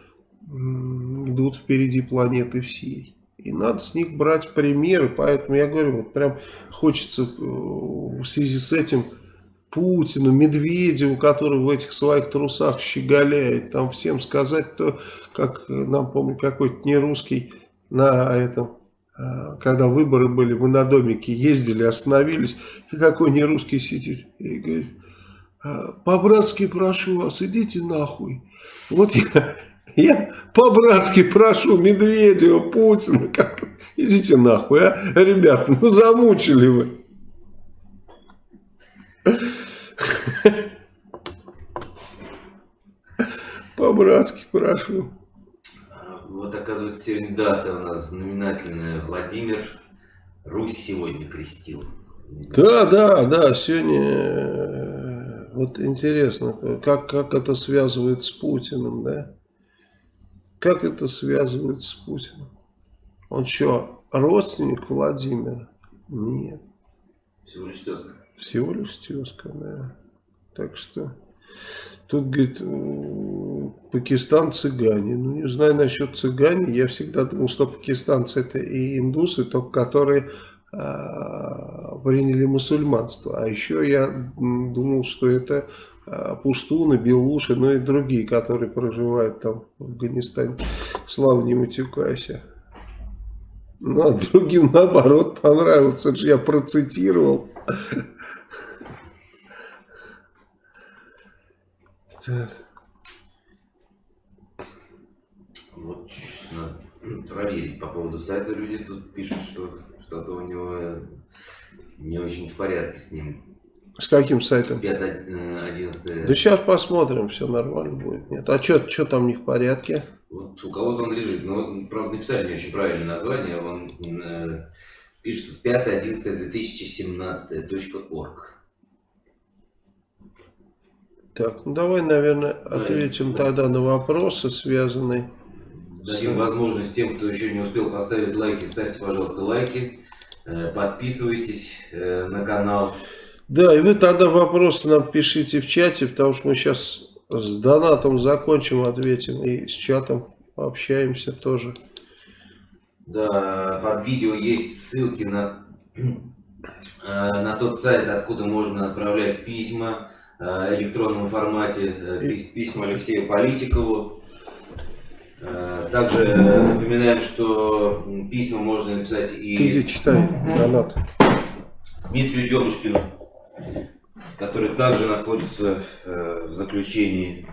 идут впереди планеты всей. И надо с них брать примеры, поэтому я говорю, вот прям хочется э, в связи с этим Путину, Медведеву, который в этих своих трусах щеголяет, там всем сказать, то, как нам, помню, какой-то не русский на этом, э, когда выборы были, мы на домике ездили, остановились, и какой не русский сидит и говорит, «А, по-братски прошу вас, идите нахуй. Вот я я по-братски прошу Медведева, Путина, как... идите нахуй, а, ребята, ну замучили вы. По-братски прошу. Вот оказывается сегодня дата у нас знаменательная. Владимир Русь сегодня крестил. Да, да, да, сегодня э, вот интересно, как, как это связывает с Путиным, да? Как это связывает с Путиным? Он что, родственник Владимира? Нет. Всего лишь тезка. Всего лишь тезка, да. Так что тут, говорит, Пакистан цыгане. Ну, не знаю насчет цыгане. Я всегда думал, что пакистанцы это и индусы, только которые а, приняли мусульманство. А еще я думал, что это а, пуштуны, белуши, ну и другие, которые проживают там в Афганистане. Слава не матюкайся. Ну, а другим наоборот же я процитировал. Так. Вот надо проверить по поводу сайта. Люди тут пишут, что что-то у него не очень в порядке с ним. С каким сайтом? 5, 11. Э, да сейчас посмотрим, все нормально будет. Нет. А что что там не в порядке? Вот у кого-то он лежит, но, правда, написали не очень правильное название. Он э, пишет 5.11.2017.org. Так, ну давай, наверное, ответим да, тогда на вопросы, связанные Дадим с... возможность тем, кто еще не успел поставить лайки, ставьте, пожалуйста, лайки. Э, подписывайтесь э, на канал. Да, и вы тогда вопросы нам пишите в чате, потому что мы сейчас с донатом закончим, ответим, и с чатом пообщаемся тоже. Да, под видео есть ссылки на, э, на тот сайт, откуда можно отправлять письма электронном формате, э, письма Алексею Политикову. Также напоминаем, что письма можно написать и... Ты читай, донат. Дмитрию Демушкину который также находится э, в заключении.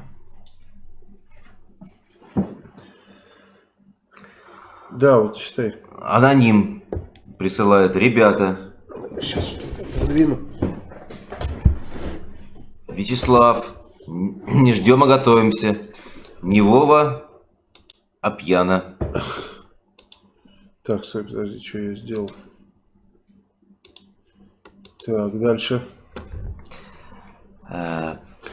Да, вот читай. Аноним присылает. Ребята. Сейчас вот это отодвину. Вячеслав, не ждем, а готовимся. Не Вова, а пьяна. Так, стой, подожди, что я сделал. Так, дальше.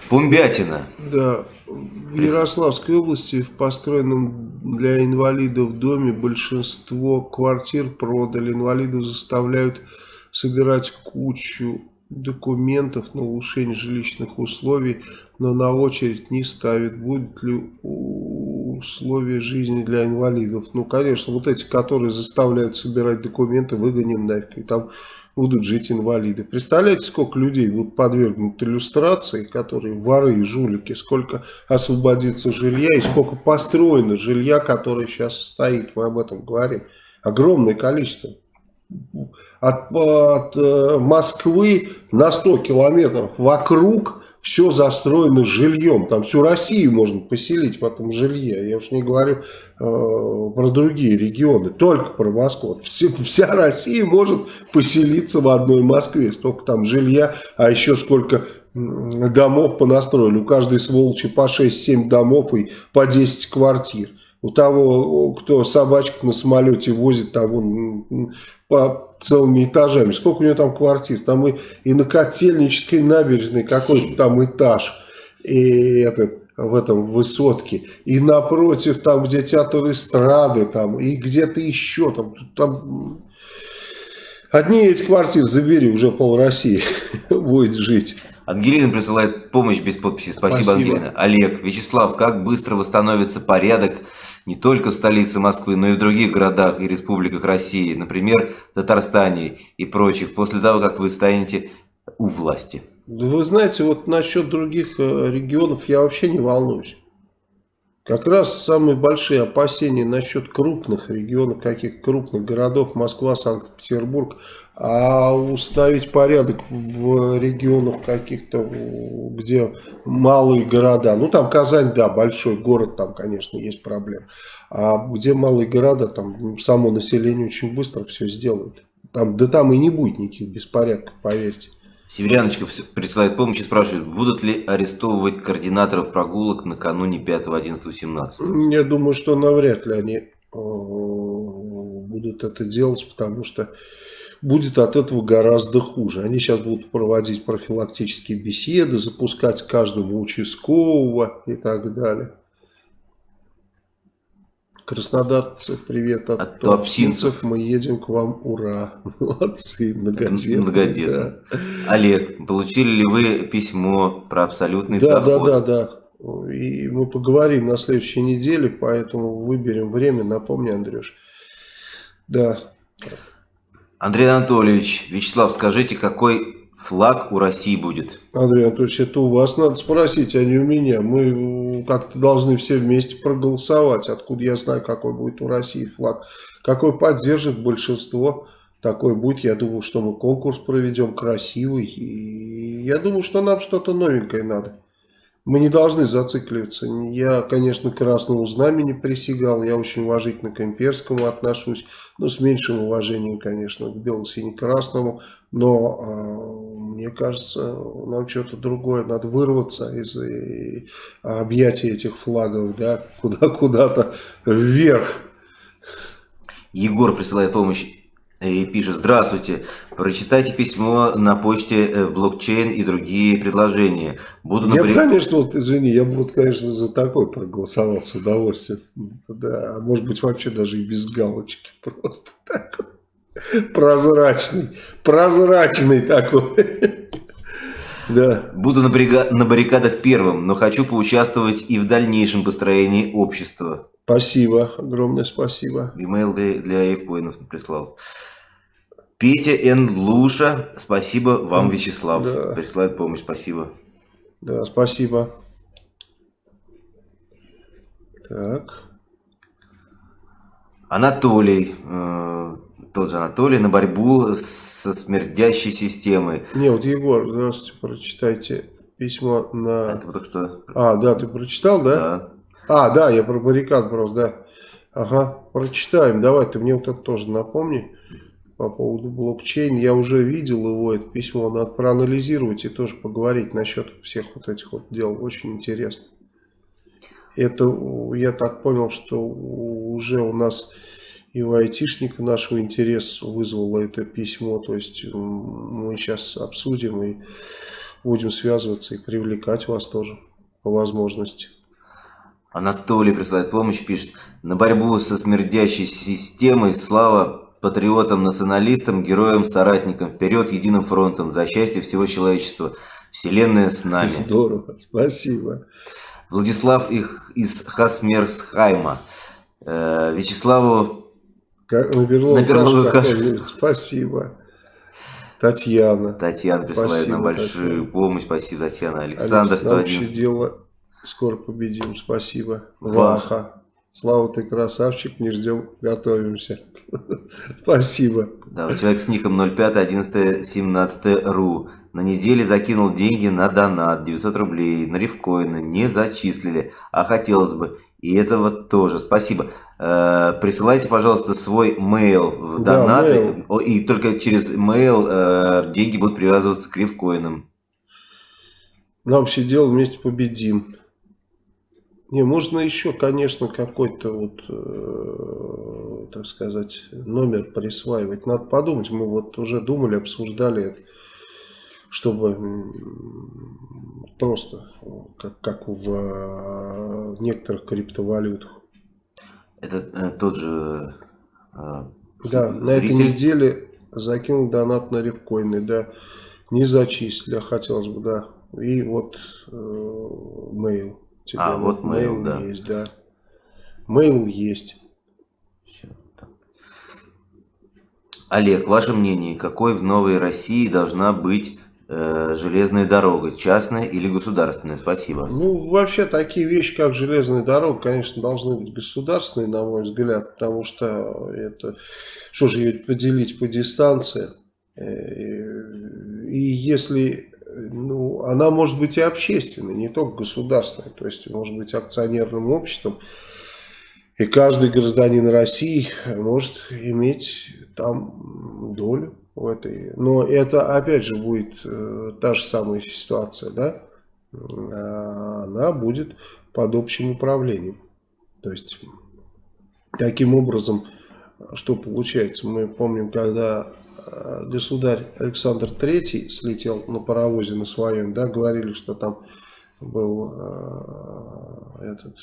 Пумбятина. Да. В Ярославской области в построенном для инвалидов доме большинство квартир продали. Инвалидов заставляют собирать кучу документов на улучшение жилищных условий, но на очередь не ставят. Будет ли условия жизни для инвалидов? Ну, конечно, вот эти, которые заставляют собирать документы, выгоним нафиг. Там будут жить инвалиды. Представляете, сколько людей будут подвергнуты иллюстрации, которые воры и жулики, сколько освободится жилья и сколько построено жилья, которое сейчас стоит, мы об этом говорим. Огромное количество. От, от э, Москвы на 100 километров вокруг все застроено жильем. Там всю Россию можно поселить в этом жилье. Я уж не говорю э, про другие регионы, только про Москву. Все, вся Россия может поселиться в одной Москве. Столько там жилья, а еще сколько домов понастроили. У каждой сволочи по 6-7 домов и по 10 квартир. У того, кто собачку на самолете возит, того по целыми этажами. Сколько у него там квартир? Там и, и на Котельнической набережной какой-то там этаж. И этот в этом высотке, и напротив, там, где театр эстрады, там, и где-то еще, там, там, одни эти квартиры забери, уже пол России будет жить. Ангелина присылает помощь без подписи. Спасибо, Спасибо, Ангелина. Олег, Вячеслав, как быстро восстановится порядок не только в столице Москвы, но и в других городах и республиках России, например, Татарстане и прочих, после того, как вы станете у власти? Вы знаете, вот насчет других э, регионов я вообще не волнуюсь. Как раз самые большие опасения насчет крупных регионов, каких крупных городов, Москва, Санкт-Петербург, а установить порядок в регионах каких-то, где малые города, ну там Казань, да, большой город, там, конечно, есть проблемы, а где малые города, там само население очень быстро все сделают. Там, да там и не будет никаких беспорядков, поверьте. Северяночка присылает помощь и спрашивает, будут ли арестовывать координаторов прогулок накануне 5, 11, 17? Я думаю, что навряд ли они э, будут это делать, потому что будет от этого гораздо хуже. Они сейчас будут проводить профилактические беседы, запускать каждого участкового и так далее. Краснодарцы, привет от, от туапсинцев. Мы едем к вам, ура. Молодцы, многодетные. Многодетные. Да. Олег, получили ли вы письмо про абсолютный да, доход? Да, да, да. И мы поговорим на следующей неделе, поэтому выберем время. Напомни, Андрюш. Да. Андрей Анатольевич, Вячеслав, скажите, какой флаг у России будет? Андрей Анатольевич, это у вас надо спросить, а не у меня. Мы как-то должны все вместе проголосовать. Откуда я знаю, какой будет у России флаг? Какой поддержит большинство, такой будет. Я думаю, что мы конкурс проведем красивый. И я думаю, что нам что-то новенькое надо. Мы не должны зацикливаться. Я, конечно, красному знамени присягал. Я очень уважительно к имперскому отношусь. Но с меньшим уважением, конечно, к бело-сине-красному. Но э, мне кажется, нам что-то другое. Надо вырваться из и, объятий этих флагов. да, Куда-куда-то вверх. Егор присылает помощь и пишет, здравствуйте, прочитайте письмо на почте э, блокчейн и другие предложения. Буду я бы, конечно, вот, извини, я бы, вот, конечно, за такой проголосовал с удовольствием. Да, может быть, вообще даже и без галочки, просто такой. Прозрачный, прозрачный такой. Да. Буду на, брига... на баррикадах первым, но хочу поучаствовать и в дальнейшем построении общества. Спасибо, огромное спасибо. Имейл для, для айфоинов прислал. Петя Н. Луша, спасибо вам, Вячеслав. Да. Присылает помощь, спасибо. Да, спасибо. Так. Анатолий, э, тот же Анатолий, на борьбу со смердящей системой. Не, вот Егор, здравствуйте, прочитайте письмо на... Это вот что... А, да, ты прочитал, да? Да. А, да, я про баррикад просто, да. Ага, прочитаем. Давай, ты мне вот это тоже напомни по поводу блокчейн. Я уже видел его, это письмо, надо проанализировать и тоже поговорить насчет всех вот этих вот дел. Очень интересно. Это, я так понял, что уже у нас и у айтишника нашего интерес вызвало это письмо. То есть мы сейчас обсудим и будем связываться и привлекать вас тоже по возможности. Анатолий присылает помощь, пишет. На борьбу со смердящей системой слава патриотам, националистам, героям, соратникам. Вперед единым фронтом за счастье всего человечества. Вселенная с нами. Здорово, спасибо. Владислав их из Хасмерсхайма. Э, Вячеславу как, на Спасибо. Татьяна. Татьяна присылает спасибо, нам большую Татьяна. помощь. Спасибо, Татьяна. Александр, 111. дело Скоро победим. Спасибо. Ваха. Слава, ты красавчик. Не ждем. Готовимся. Спасибо. Да, человек с ником 05 11 17 ру. На неделе закинул деньги на донат 900 рублей на рифкоины. Не зачислили. А хотелось бы. И этого тоже. Спасибо. Э, присылайте, пожалуйста, свой mail в донаты. Да, И только через mail э, деньги будут привязываться к рифкоинам. Нам все дело вместе победим. Не, можно еще, конечно, какой-то вот, э, так сказать, номер присваивать. Надо подумать, мы вот уже думали, обсуждали это, чтобы просто, как, как в э, некоторых криптовалютах. Это э, тот же... Э, да, на этой неделе закинул донат на рифкоины, да, не зачислили, а хотелось бы, да. И вот э, mail. Тебе а, вот mail, да. есть, да. Mail есть. Все. Олег, ваше мнение, какой в Новой России должна быть э, железная дорога, частная или государственная? Спасибо. Ну, вообще, такие вещи, как железная дорога, конечно, должны быть государственные, на мой взгляд, потому что это, что же ее поделить по дистанции? Э, и если ну, она может быть и общественной, не только государственной, то есть может быть акционерным обществом. И каждый гражданин России может иметь там долю в этой. Но это опять же будет э, та же самая ситуация, да? А она будет под общим управлением. То есть таким образом, что получается, мы помним, когда государь Александр III слетел на паровозе на своем, да, говорили, что там был э, этот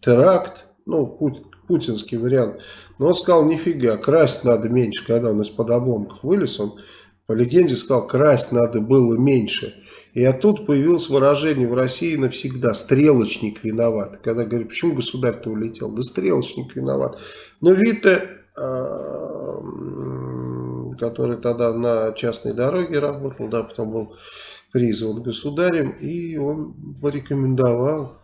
теракт, ну, пут, путинский вариант. Но он сказал, нифига, красть надо меньше, когда он из-под обломков вылез, он по легенде сказал, красть надо было меньше. И оттуда появилось выражение в России навсегда, стрелочник виноват. Когда говорят, почему государь-то улетел? Да стрелочник виноват. Но Вита э, который тогда на частной дороге работал, да, потом был призван государем, и он порекомендовал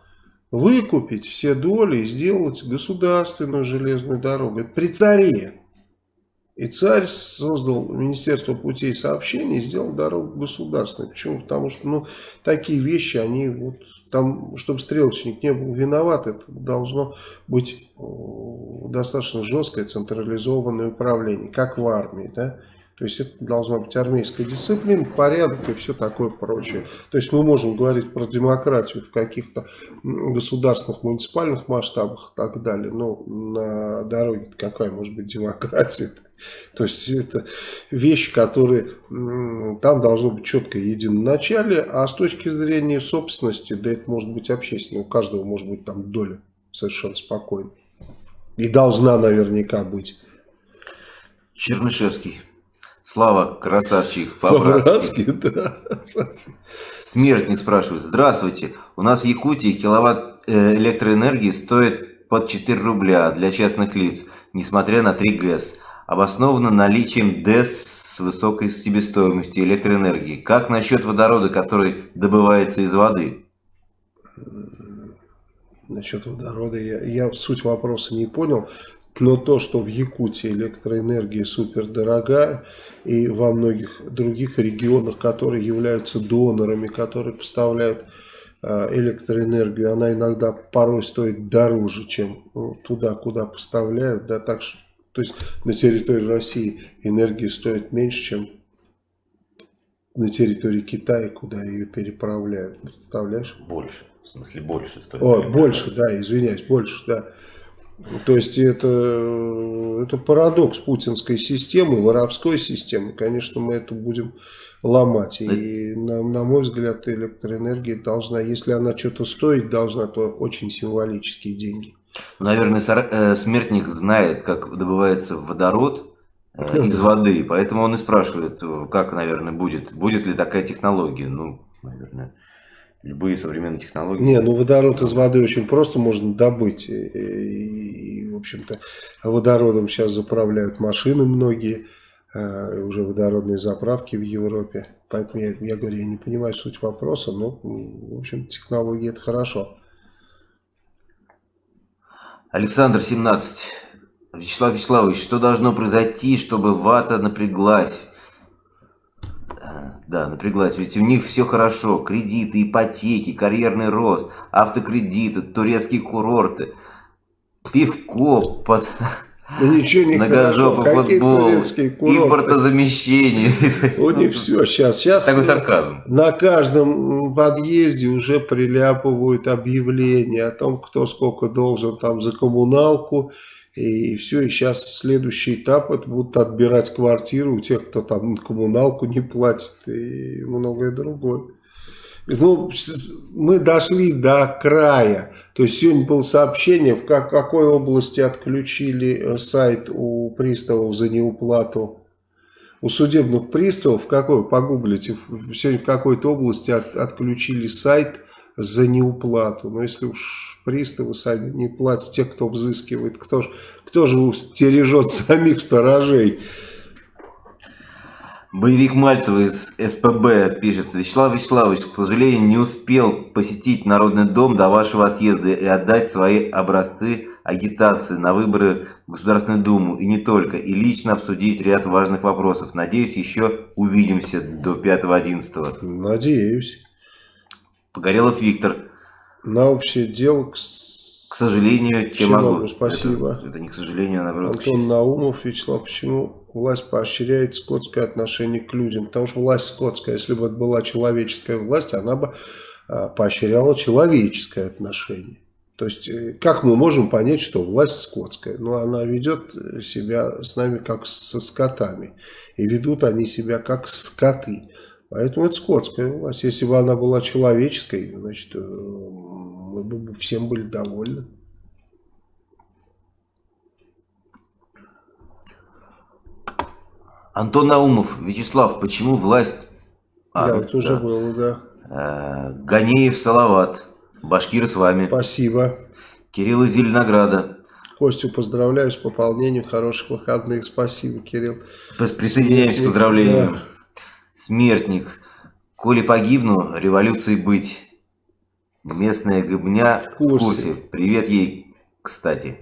выкупить все доли и сделать государственную железную дорогу. Это при царе. И царь создал Министерство путей сообщений и сделал дорогу государственной. Почему? Потому что ну, такие вещи, они вот там, чтобы стрелочник не был виноват, это должно быть достаточно жесткое централизованное управление, как в армии, да. То есть это должна быть армейская дисциплина, порядок и все такое прочее. То есть мы можем говорить про демократию в каких-то государственных, муниципальных масштабах и так далее. Но на дороге какая может быть демократия? То есть это вещи, которые там должно быть четко единоначалие, а с точки зрения собственности, да это может быть общественно, у каждого может быть там доля совершенно спокойно. И должна наверняка быть. Чернышевский. Слава, красавчик, по-братски. да. Смертник спрашивает. Здравствуйте, у нас в Якутии киловатт э, электроэнергии стоит под 4 рубля для частных лиц, несмотря на 3 ГЭС. Обосновано наличием ДЭС с высокой себестоимостью электроэнергии. Как насчет водорода, который добывается из воды? Насчет водорода я, я суть вопроса не понял. Но то, что в Якутии электроэнергия супер дорогая, и во многих других регионах, которые являются донорами, которые поставляют э, электроэнергию, она иногда порой стоит дороже, чем ну, туда, куда поставляют. Да, так что, то есть на территории России энергия стоит меньше, чем на территории Китая, куда ее переправляют. Представляешь? Больше. В смысле больше стоит. О, больше, да, извиняюсь, больше, да. То есть это, это парадокс путинской системы, воровской системы. Конечно, мы это будем ломать. И на, на мой взгляд, электроэнергия должна, если она что-то стоит должна, то очень символические деньги. Наверное, э, смертник знает, как добывается водород э, из воды, поэтому он и спрашивает, как, наверное, будет, будет ли такая технология. Ну, наверное любые современные технологии. Не, ну водород из воды очень просто можно добыть. И, и, и в общем-то, водородом сейчас заправляют машины многие, э, уже водородные заправки в Европе. Поэтому я, я говорю, я не понимаю суть вопроса, но, в общем, технологии это хорошо. Александр, 17. Вячеслав Вячеславович, что должно произойти, чтобы вата напряглась? Да, напряглась, ведь у них все хорошо. Кредиты, ипотеки, карьерный рост, автокредиты, турецкие курорты, пивко под, Да ничего не Многожопый футбол, импортозамещение. У них все, сейчас, сейчас. Такой сарказм. На каждом подъезде уже приляпывают объявления о том, кто сколько должен там за коммуналку. И все, и сейчас следующий этап, это будут отбирать квартиры у тех, кто там коммуналку не платит и многое другое. Ну, мы дошли до края. То есть сегодня было сообщение, в как, какой области отключили э, сайт у приставов за неуплату. У судебных приставов, какой, погуглите, сегодня в какой-то области от, отключили сайт за неуплату. Но если уж приставы сами не платят, те, кто взыскивает, кто же, кто же стережет самих сторожей? Боевик Мальцева из СПБ пишет. Вячеслав Вячеславович, к сожалению, не успел посетить Народный дом до вашего отъезда и отдать свои образцы агитации на выборы в Государственную Думу. И не только. И лично обсудить ряд важных вопросов. Надеюсь, еще увидимся до 5-11. Надеюсь. Погорелов Виктор. На общее дело, к, к сожалению, чем могу. Спасибо. Это, это не к сожалению, а наоборот. Антон Наумов, Вячеслав, почему власть поощряет скотское отношение к людям. Потому что власть скотская, если бы это была человеческая власть, она бы а, поощряла человеческое отношение. То есть, э, как мы можем понять, что власть скотская? Ну, она ведет себя с нами как со скотами. И ведут они себя как скоты. Поэтому это скотская власть. Если бы она была человеческой, значит, э, мы бы всем были довольны. Антон Наумов, Вячеслав, почему власть... А, да, это уже было, да. Э, Ганеев, Салават, Башкир с вами. Спасибо. Кирилл из Зеленограда. Костю поздравляю с пополнением, хороших выходных. Спасибо, Кирилл. Присоединяюсь к поздравлениям. Да. Смертник. Коли погибну, революции быть. Местная гыбня в курсе. в курсе. Привет ей, кстати.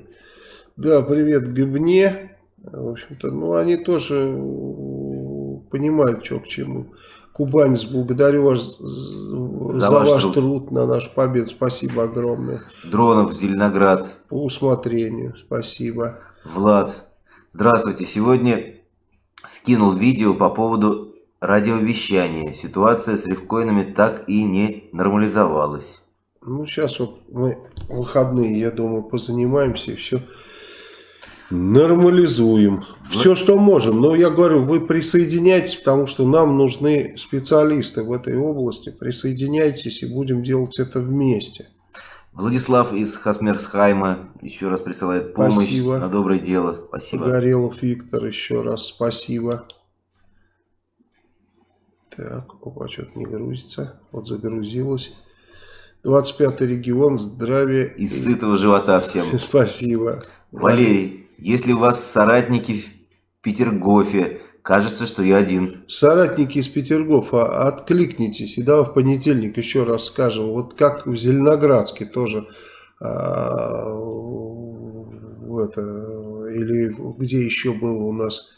Да, привет гыбне. В общем-то, ну, они тоже понимают, что к чему. Кубанец, благодарю вас за, за ваш, ваш труд. труд на нашу победу. Спасибо огромное. Дронов, Зеленоград. По усмотрению. Спасибо. Влад. Здравствуйте. Сегодня скинул видео по поводу радиовещания. Ситуация с рифкоинами так и не нормализовалась. Ну, сейчас вот мы выходные, я думаю, позанимаемся и все Нормализуем. Все, что можем. Но я говорю, вы присоединяйтесь, потому что нам нужны специалисты в этой области. Присоединяйтесь и будем делать это вместе. Владислав из Хасмерсхайма еще раз присылает помощь спасибо. на доброе дело. Спасибо. Горелов Виктор еще раз спасибо. Так, опа, что-то не грузится. Вот загрузилось. 25 регион, здравия. Из и... сытого живота всем. Спасибо. Валерий, если у вас соратники в Петергофе, кажется, что я один. Соратники из Петергофа, откликнитесь. И давай в понедельник еще раз скажем. Вот как в Зеленоградске тоже. А, это, или где еще было у нас,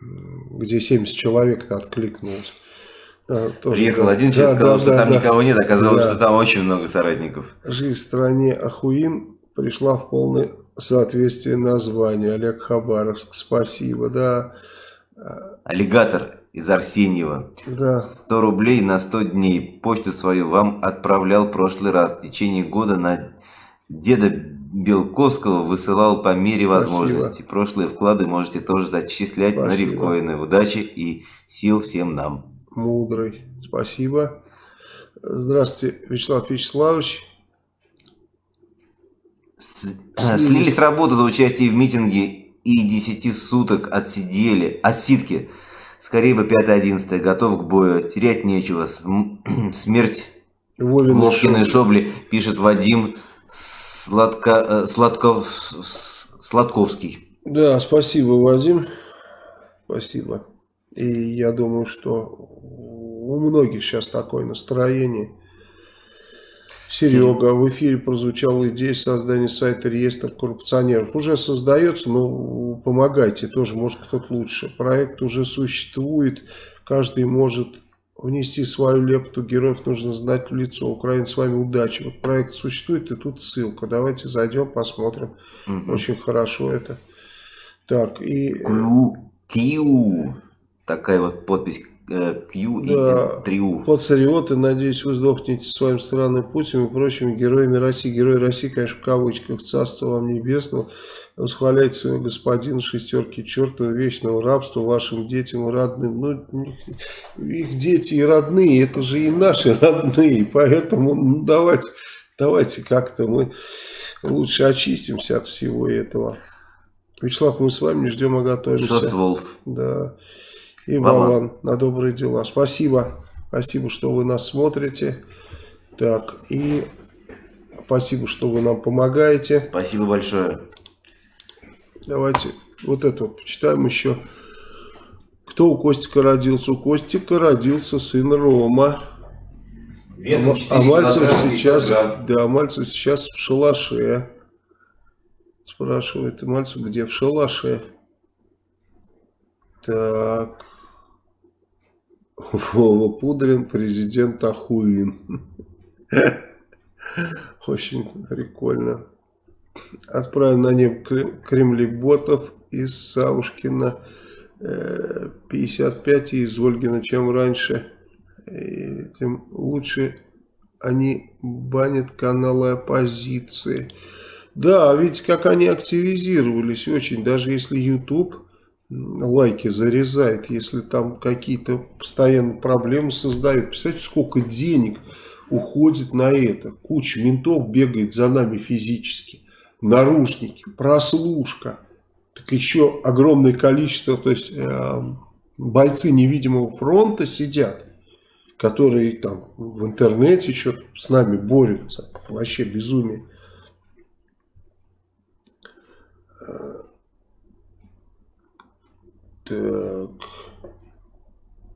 где 70 человек-то откликнулось. А, тоже, Приехал да. один человек, да, сказал, да, что да, там да. никого нет, оказалось, да. что там очень много соратников. Жизнь в стране Ахуин пришла в полный соответствие названию. Олег Хабаровск, спасибо, да. Аллигатор из Арсеньева. Да. 100 рублей на 100 дней. Почту свою вам отправлял в прошлый раз. В течение года на деда Белковского высылал по мере возможности. Спасибо. Прошлые вклады можете тоже зачислять Спасибо. на рифкоины. Удачи и сил всем нам. Мудрый. Спасибо. Здравствуйте, Вячеслав Вячеславович. С работы за участие в митинге и 10 суток отсидели, отсидки. Скорее бы 5-11, готов к бою, терять нечего. Смерть Вовин Вовкиной шобли, пишет Вадим Сладко, э, Сладков, Сладковский. Да, спасибо, Вадим. Спасибо. И я думаю, что у многих сейчас такое настроение. Серега, в эфире прозвучала идея создания сайта реестр коррупционеров. Уже создается, но помогайте, тоже может кто-то лучше. Проект уже существует, каждый может внести свою лепту, героев нужно знать в лицо. Украина с вами удачи. Вот проект существует, и тут ссылка. Давайте зайдем, посмотрим. Угу. Очень хорошо это. Так, и... Q, Q. Такая вот подпись э, Q Да. и 3U. Пацариоты, надеюсь, вы сдохнете своим странным путем и прочими героями России. Герои России, конечно, в кавычках, царство вам небесного. Восхваляйте своего господина шестерки чертова вечного рабства вашим детям и родным. Ну, их дети и родные, это же и наши родные. Поэтому ну, давайте, давайте как-то мы лучше очистимся от всего этого. Вячеслав, мы с вами не ждем, а готовимся. Шост Волф. Да. И. Вован на добрые дела. Спасибо. Спасибо, что вы нас смотрите. Так, и спасибо, что вы нам помогаете. Спасибо большое. Давайте вот это вот почитаем еще. Кто у Костика родился? У Костика родился сын Рома. Весом а 4 Мальцев килограмма, 50 сейчас, да, Мальцев сейчас в шалаше. Спрашивает, Мальцев где? В шалаше. Так. Вова Пудрин, президент Ахуин. Очень прикольно. Отправим на кре- кремлеботов из Савушкина э, 55 и из Ольгина, чем раньше. И тем лучше они банят каналы оппозиции. Да, видите, как они активизировались очень. Даже если YouTube лайки зарезает, если там какие-то постоянно проблемы создают. Представляете, сколько денег уходит на это. Куча ментов бегает за нами физически. Наручники, прослушка. Так еще огромное количество, то есть э, бойцы невидимого фронта сидят, которые там в интернете еще с нами борются. Вообще безумие. Так.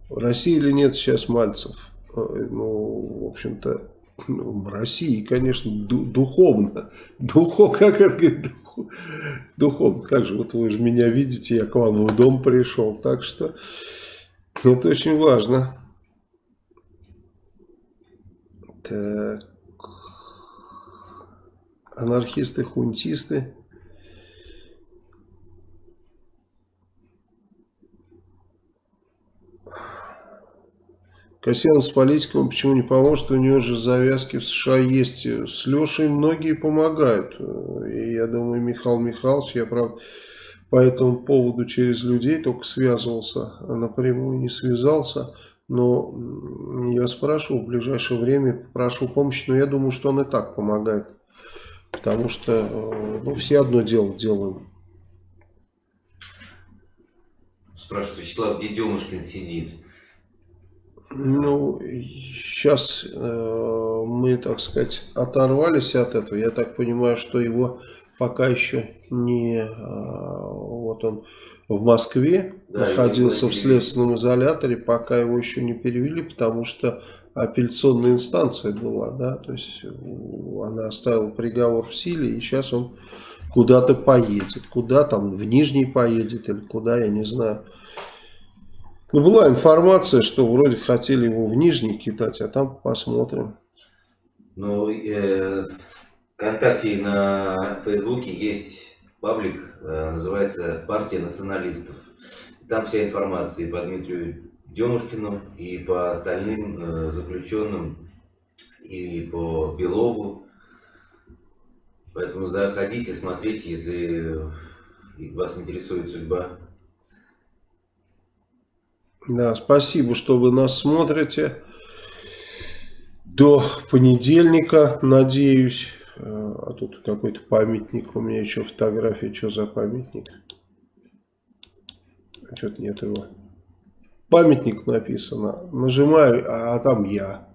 В России или нет сейчас Мальцев? Э, Ну, в общем-то, ну, России, конечно, ду- духовно. Духов, как это говорит? Духовно. Как же, вот вы же меня видите, я к вам в дом пришел. Так что это очень важно. Так. Анархисты, хунтисты. Касьян с политиком почему не поможет? У него же завязки в США есть. С Лешей многие помогают. И я думаю, Михаил Михайлович, я правда по этому поводу через людей только связывался, а напрямую не связался. Но я спрашивал в ближайшее время, прошу помощи, но я думаю, что он и так помогает. Потому что э, ну, все одно дело делаем. Спрашивает Вячеслав, где Демушкин сидит? Ну, сейчас э, мы, так сказать, оторвались от этого. Я так понимаю, что его пока еще не... э, вот он в Москве Да, находился в следственном изоляторе, пока его еще не перевели, потому что апелляционная инстанция была, да, то есть э, она оставила приговор в силе, и сейчас он куда-то поедет. Куда там, в Нижний поедет или куда, я не знаю. Ну, была информация, что вроде хотели его в Нижний кидать, а там посмотрим. Ну, э, ВКонтакте и на Фейсбуке есть паблик, э, называется «Партия националистов». Там вся информация и по Дмитрию Демушкину, и по остальным э, заключенным, и по Белову. Поэтому заходите, смотрите, если вас интересует судьба. Да, спасибо, что вы нас смотрите. До понедельника, надеюсь. Э, А тут какой-то памятник. У меня еще фотография. Что за памятник? Что-то нет его. Памятник написано. Нажимаю, а, а там я.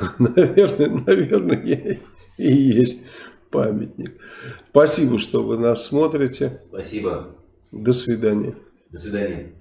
Наверное, наверное, я и есть памятник. Спасибо, что вы нас смотрите. Спасибо. До свидания. До свидания.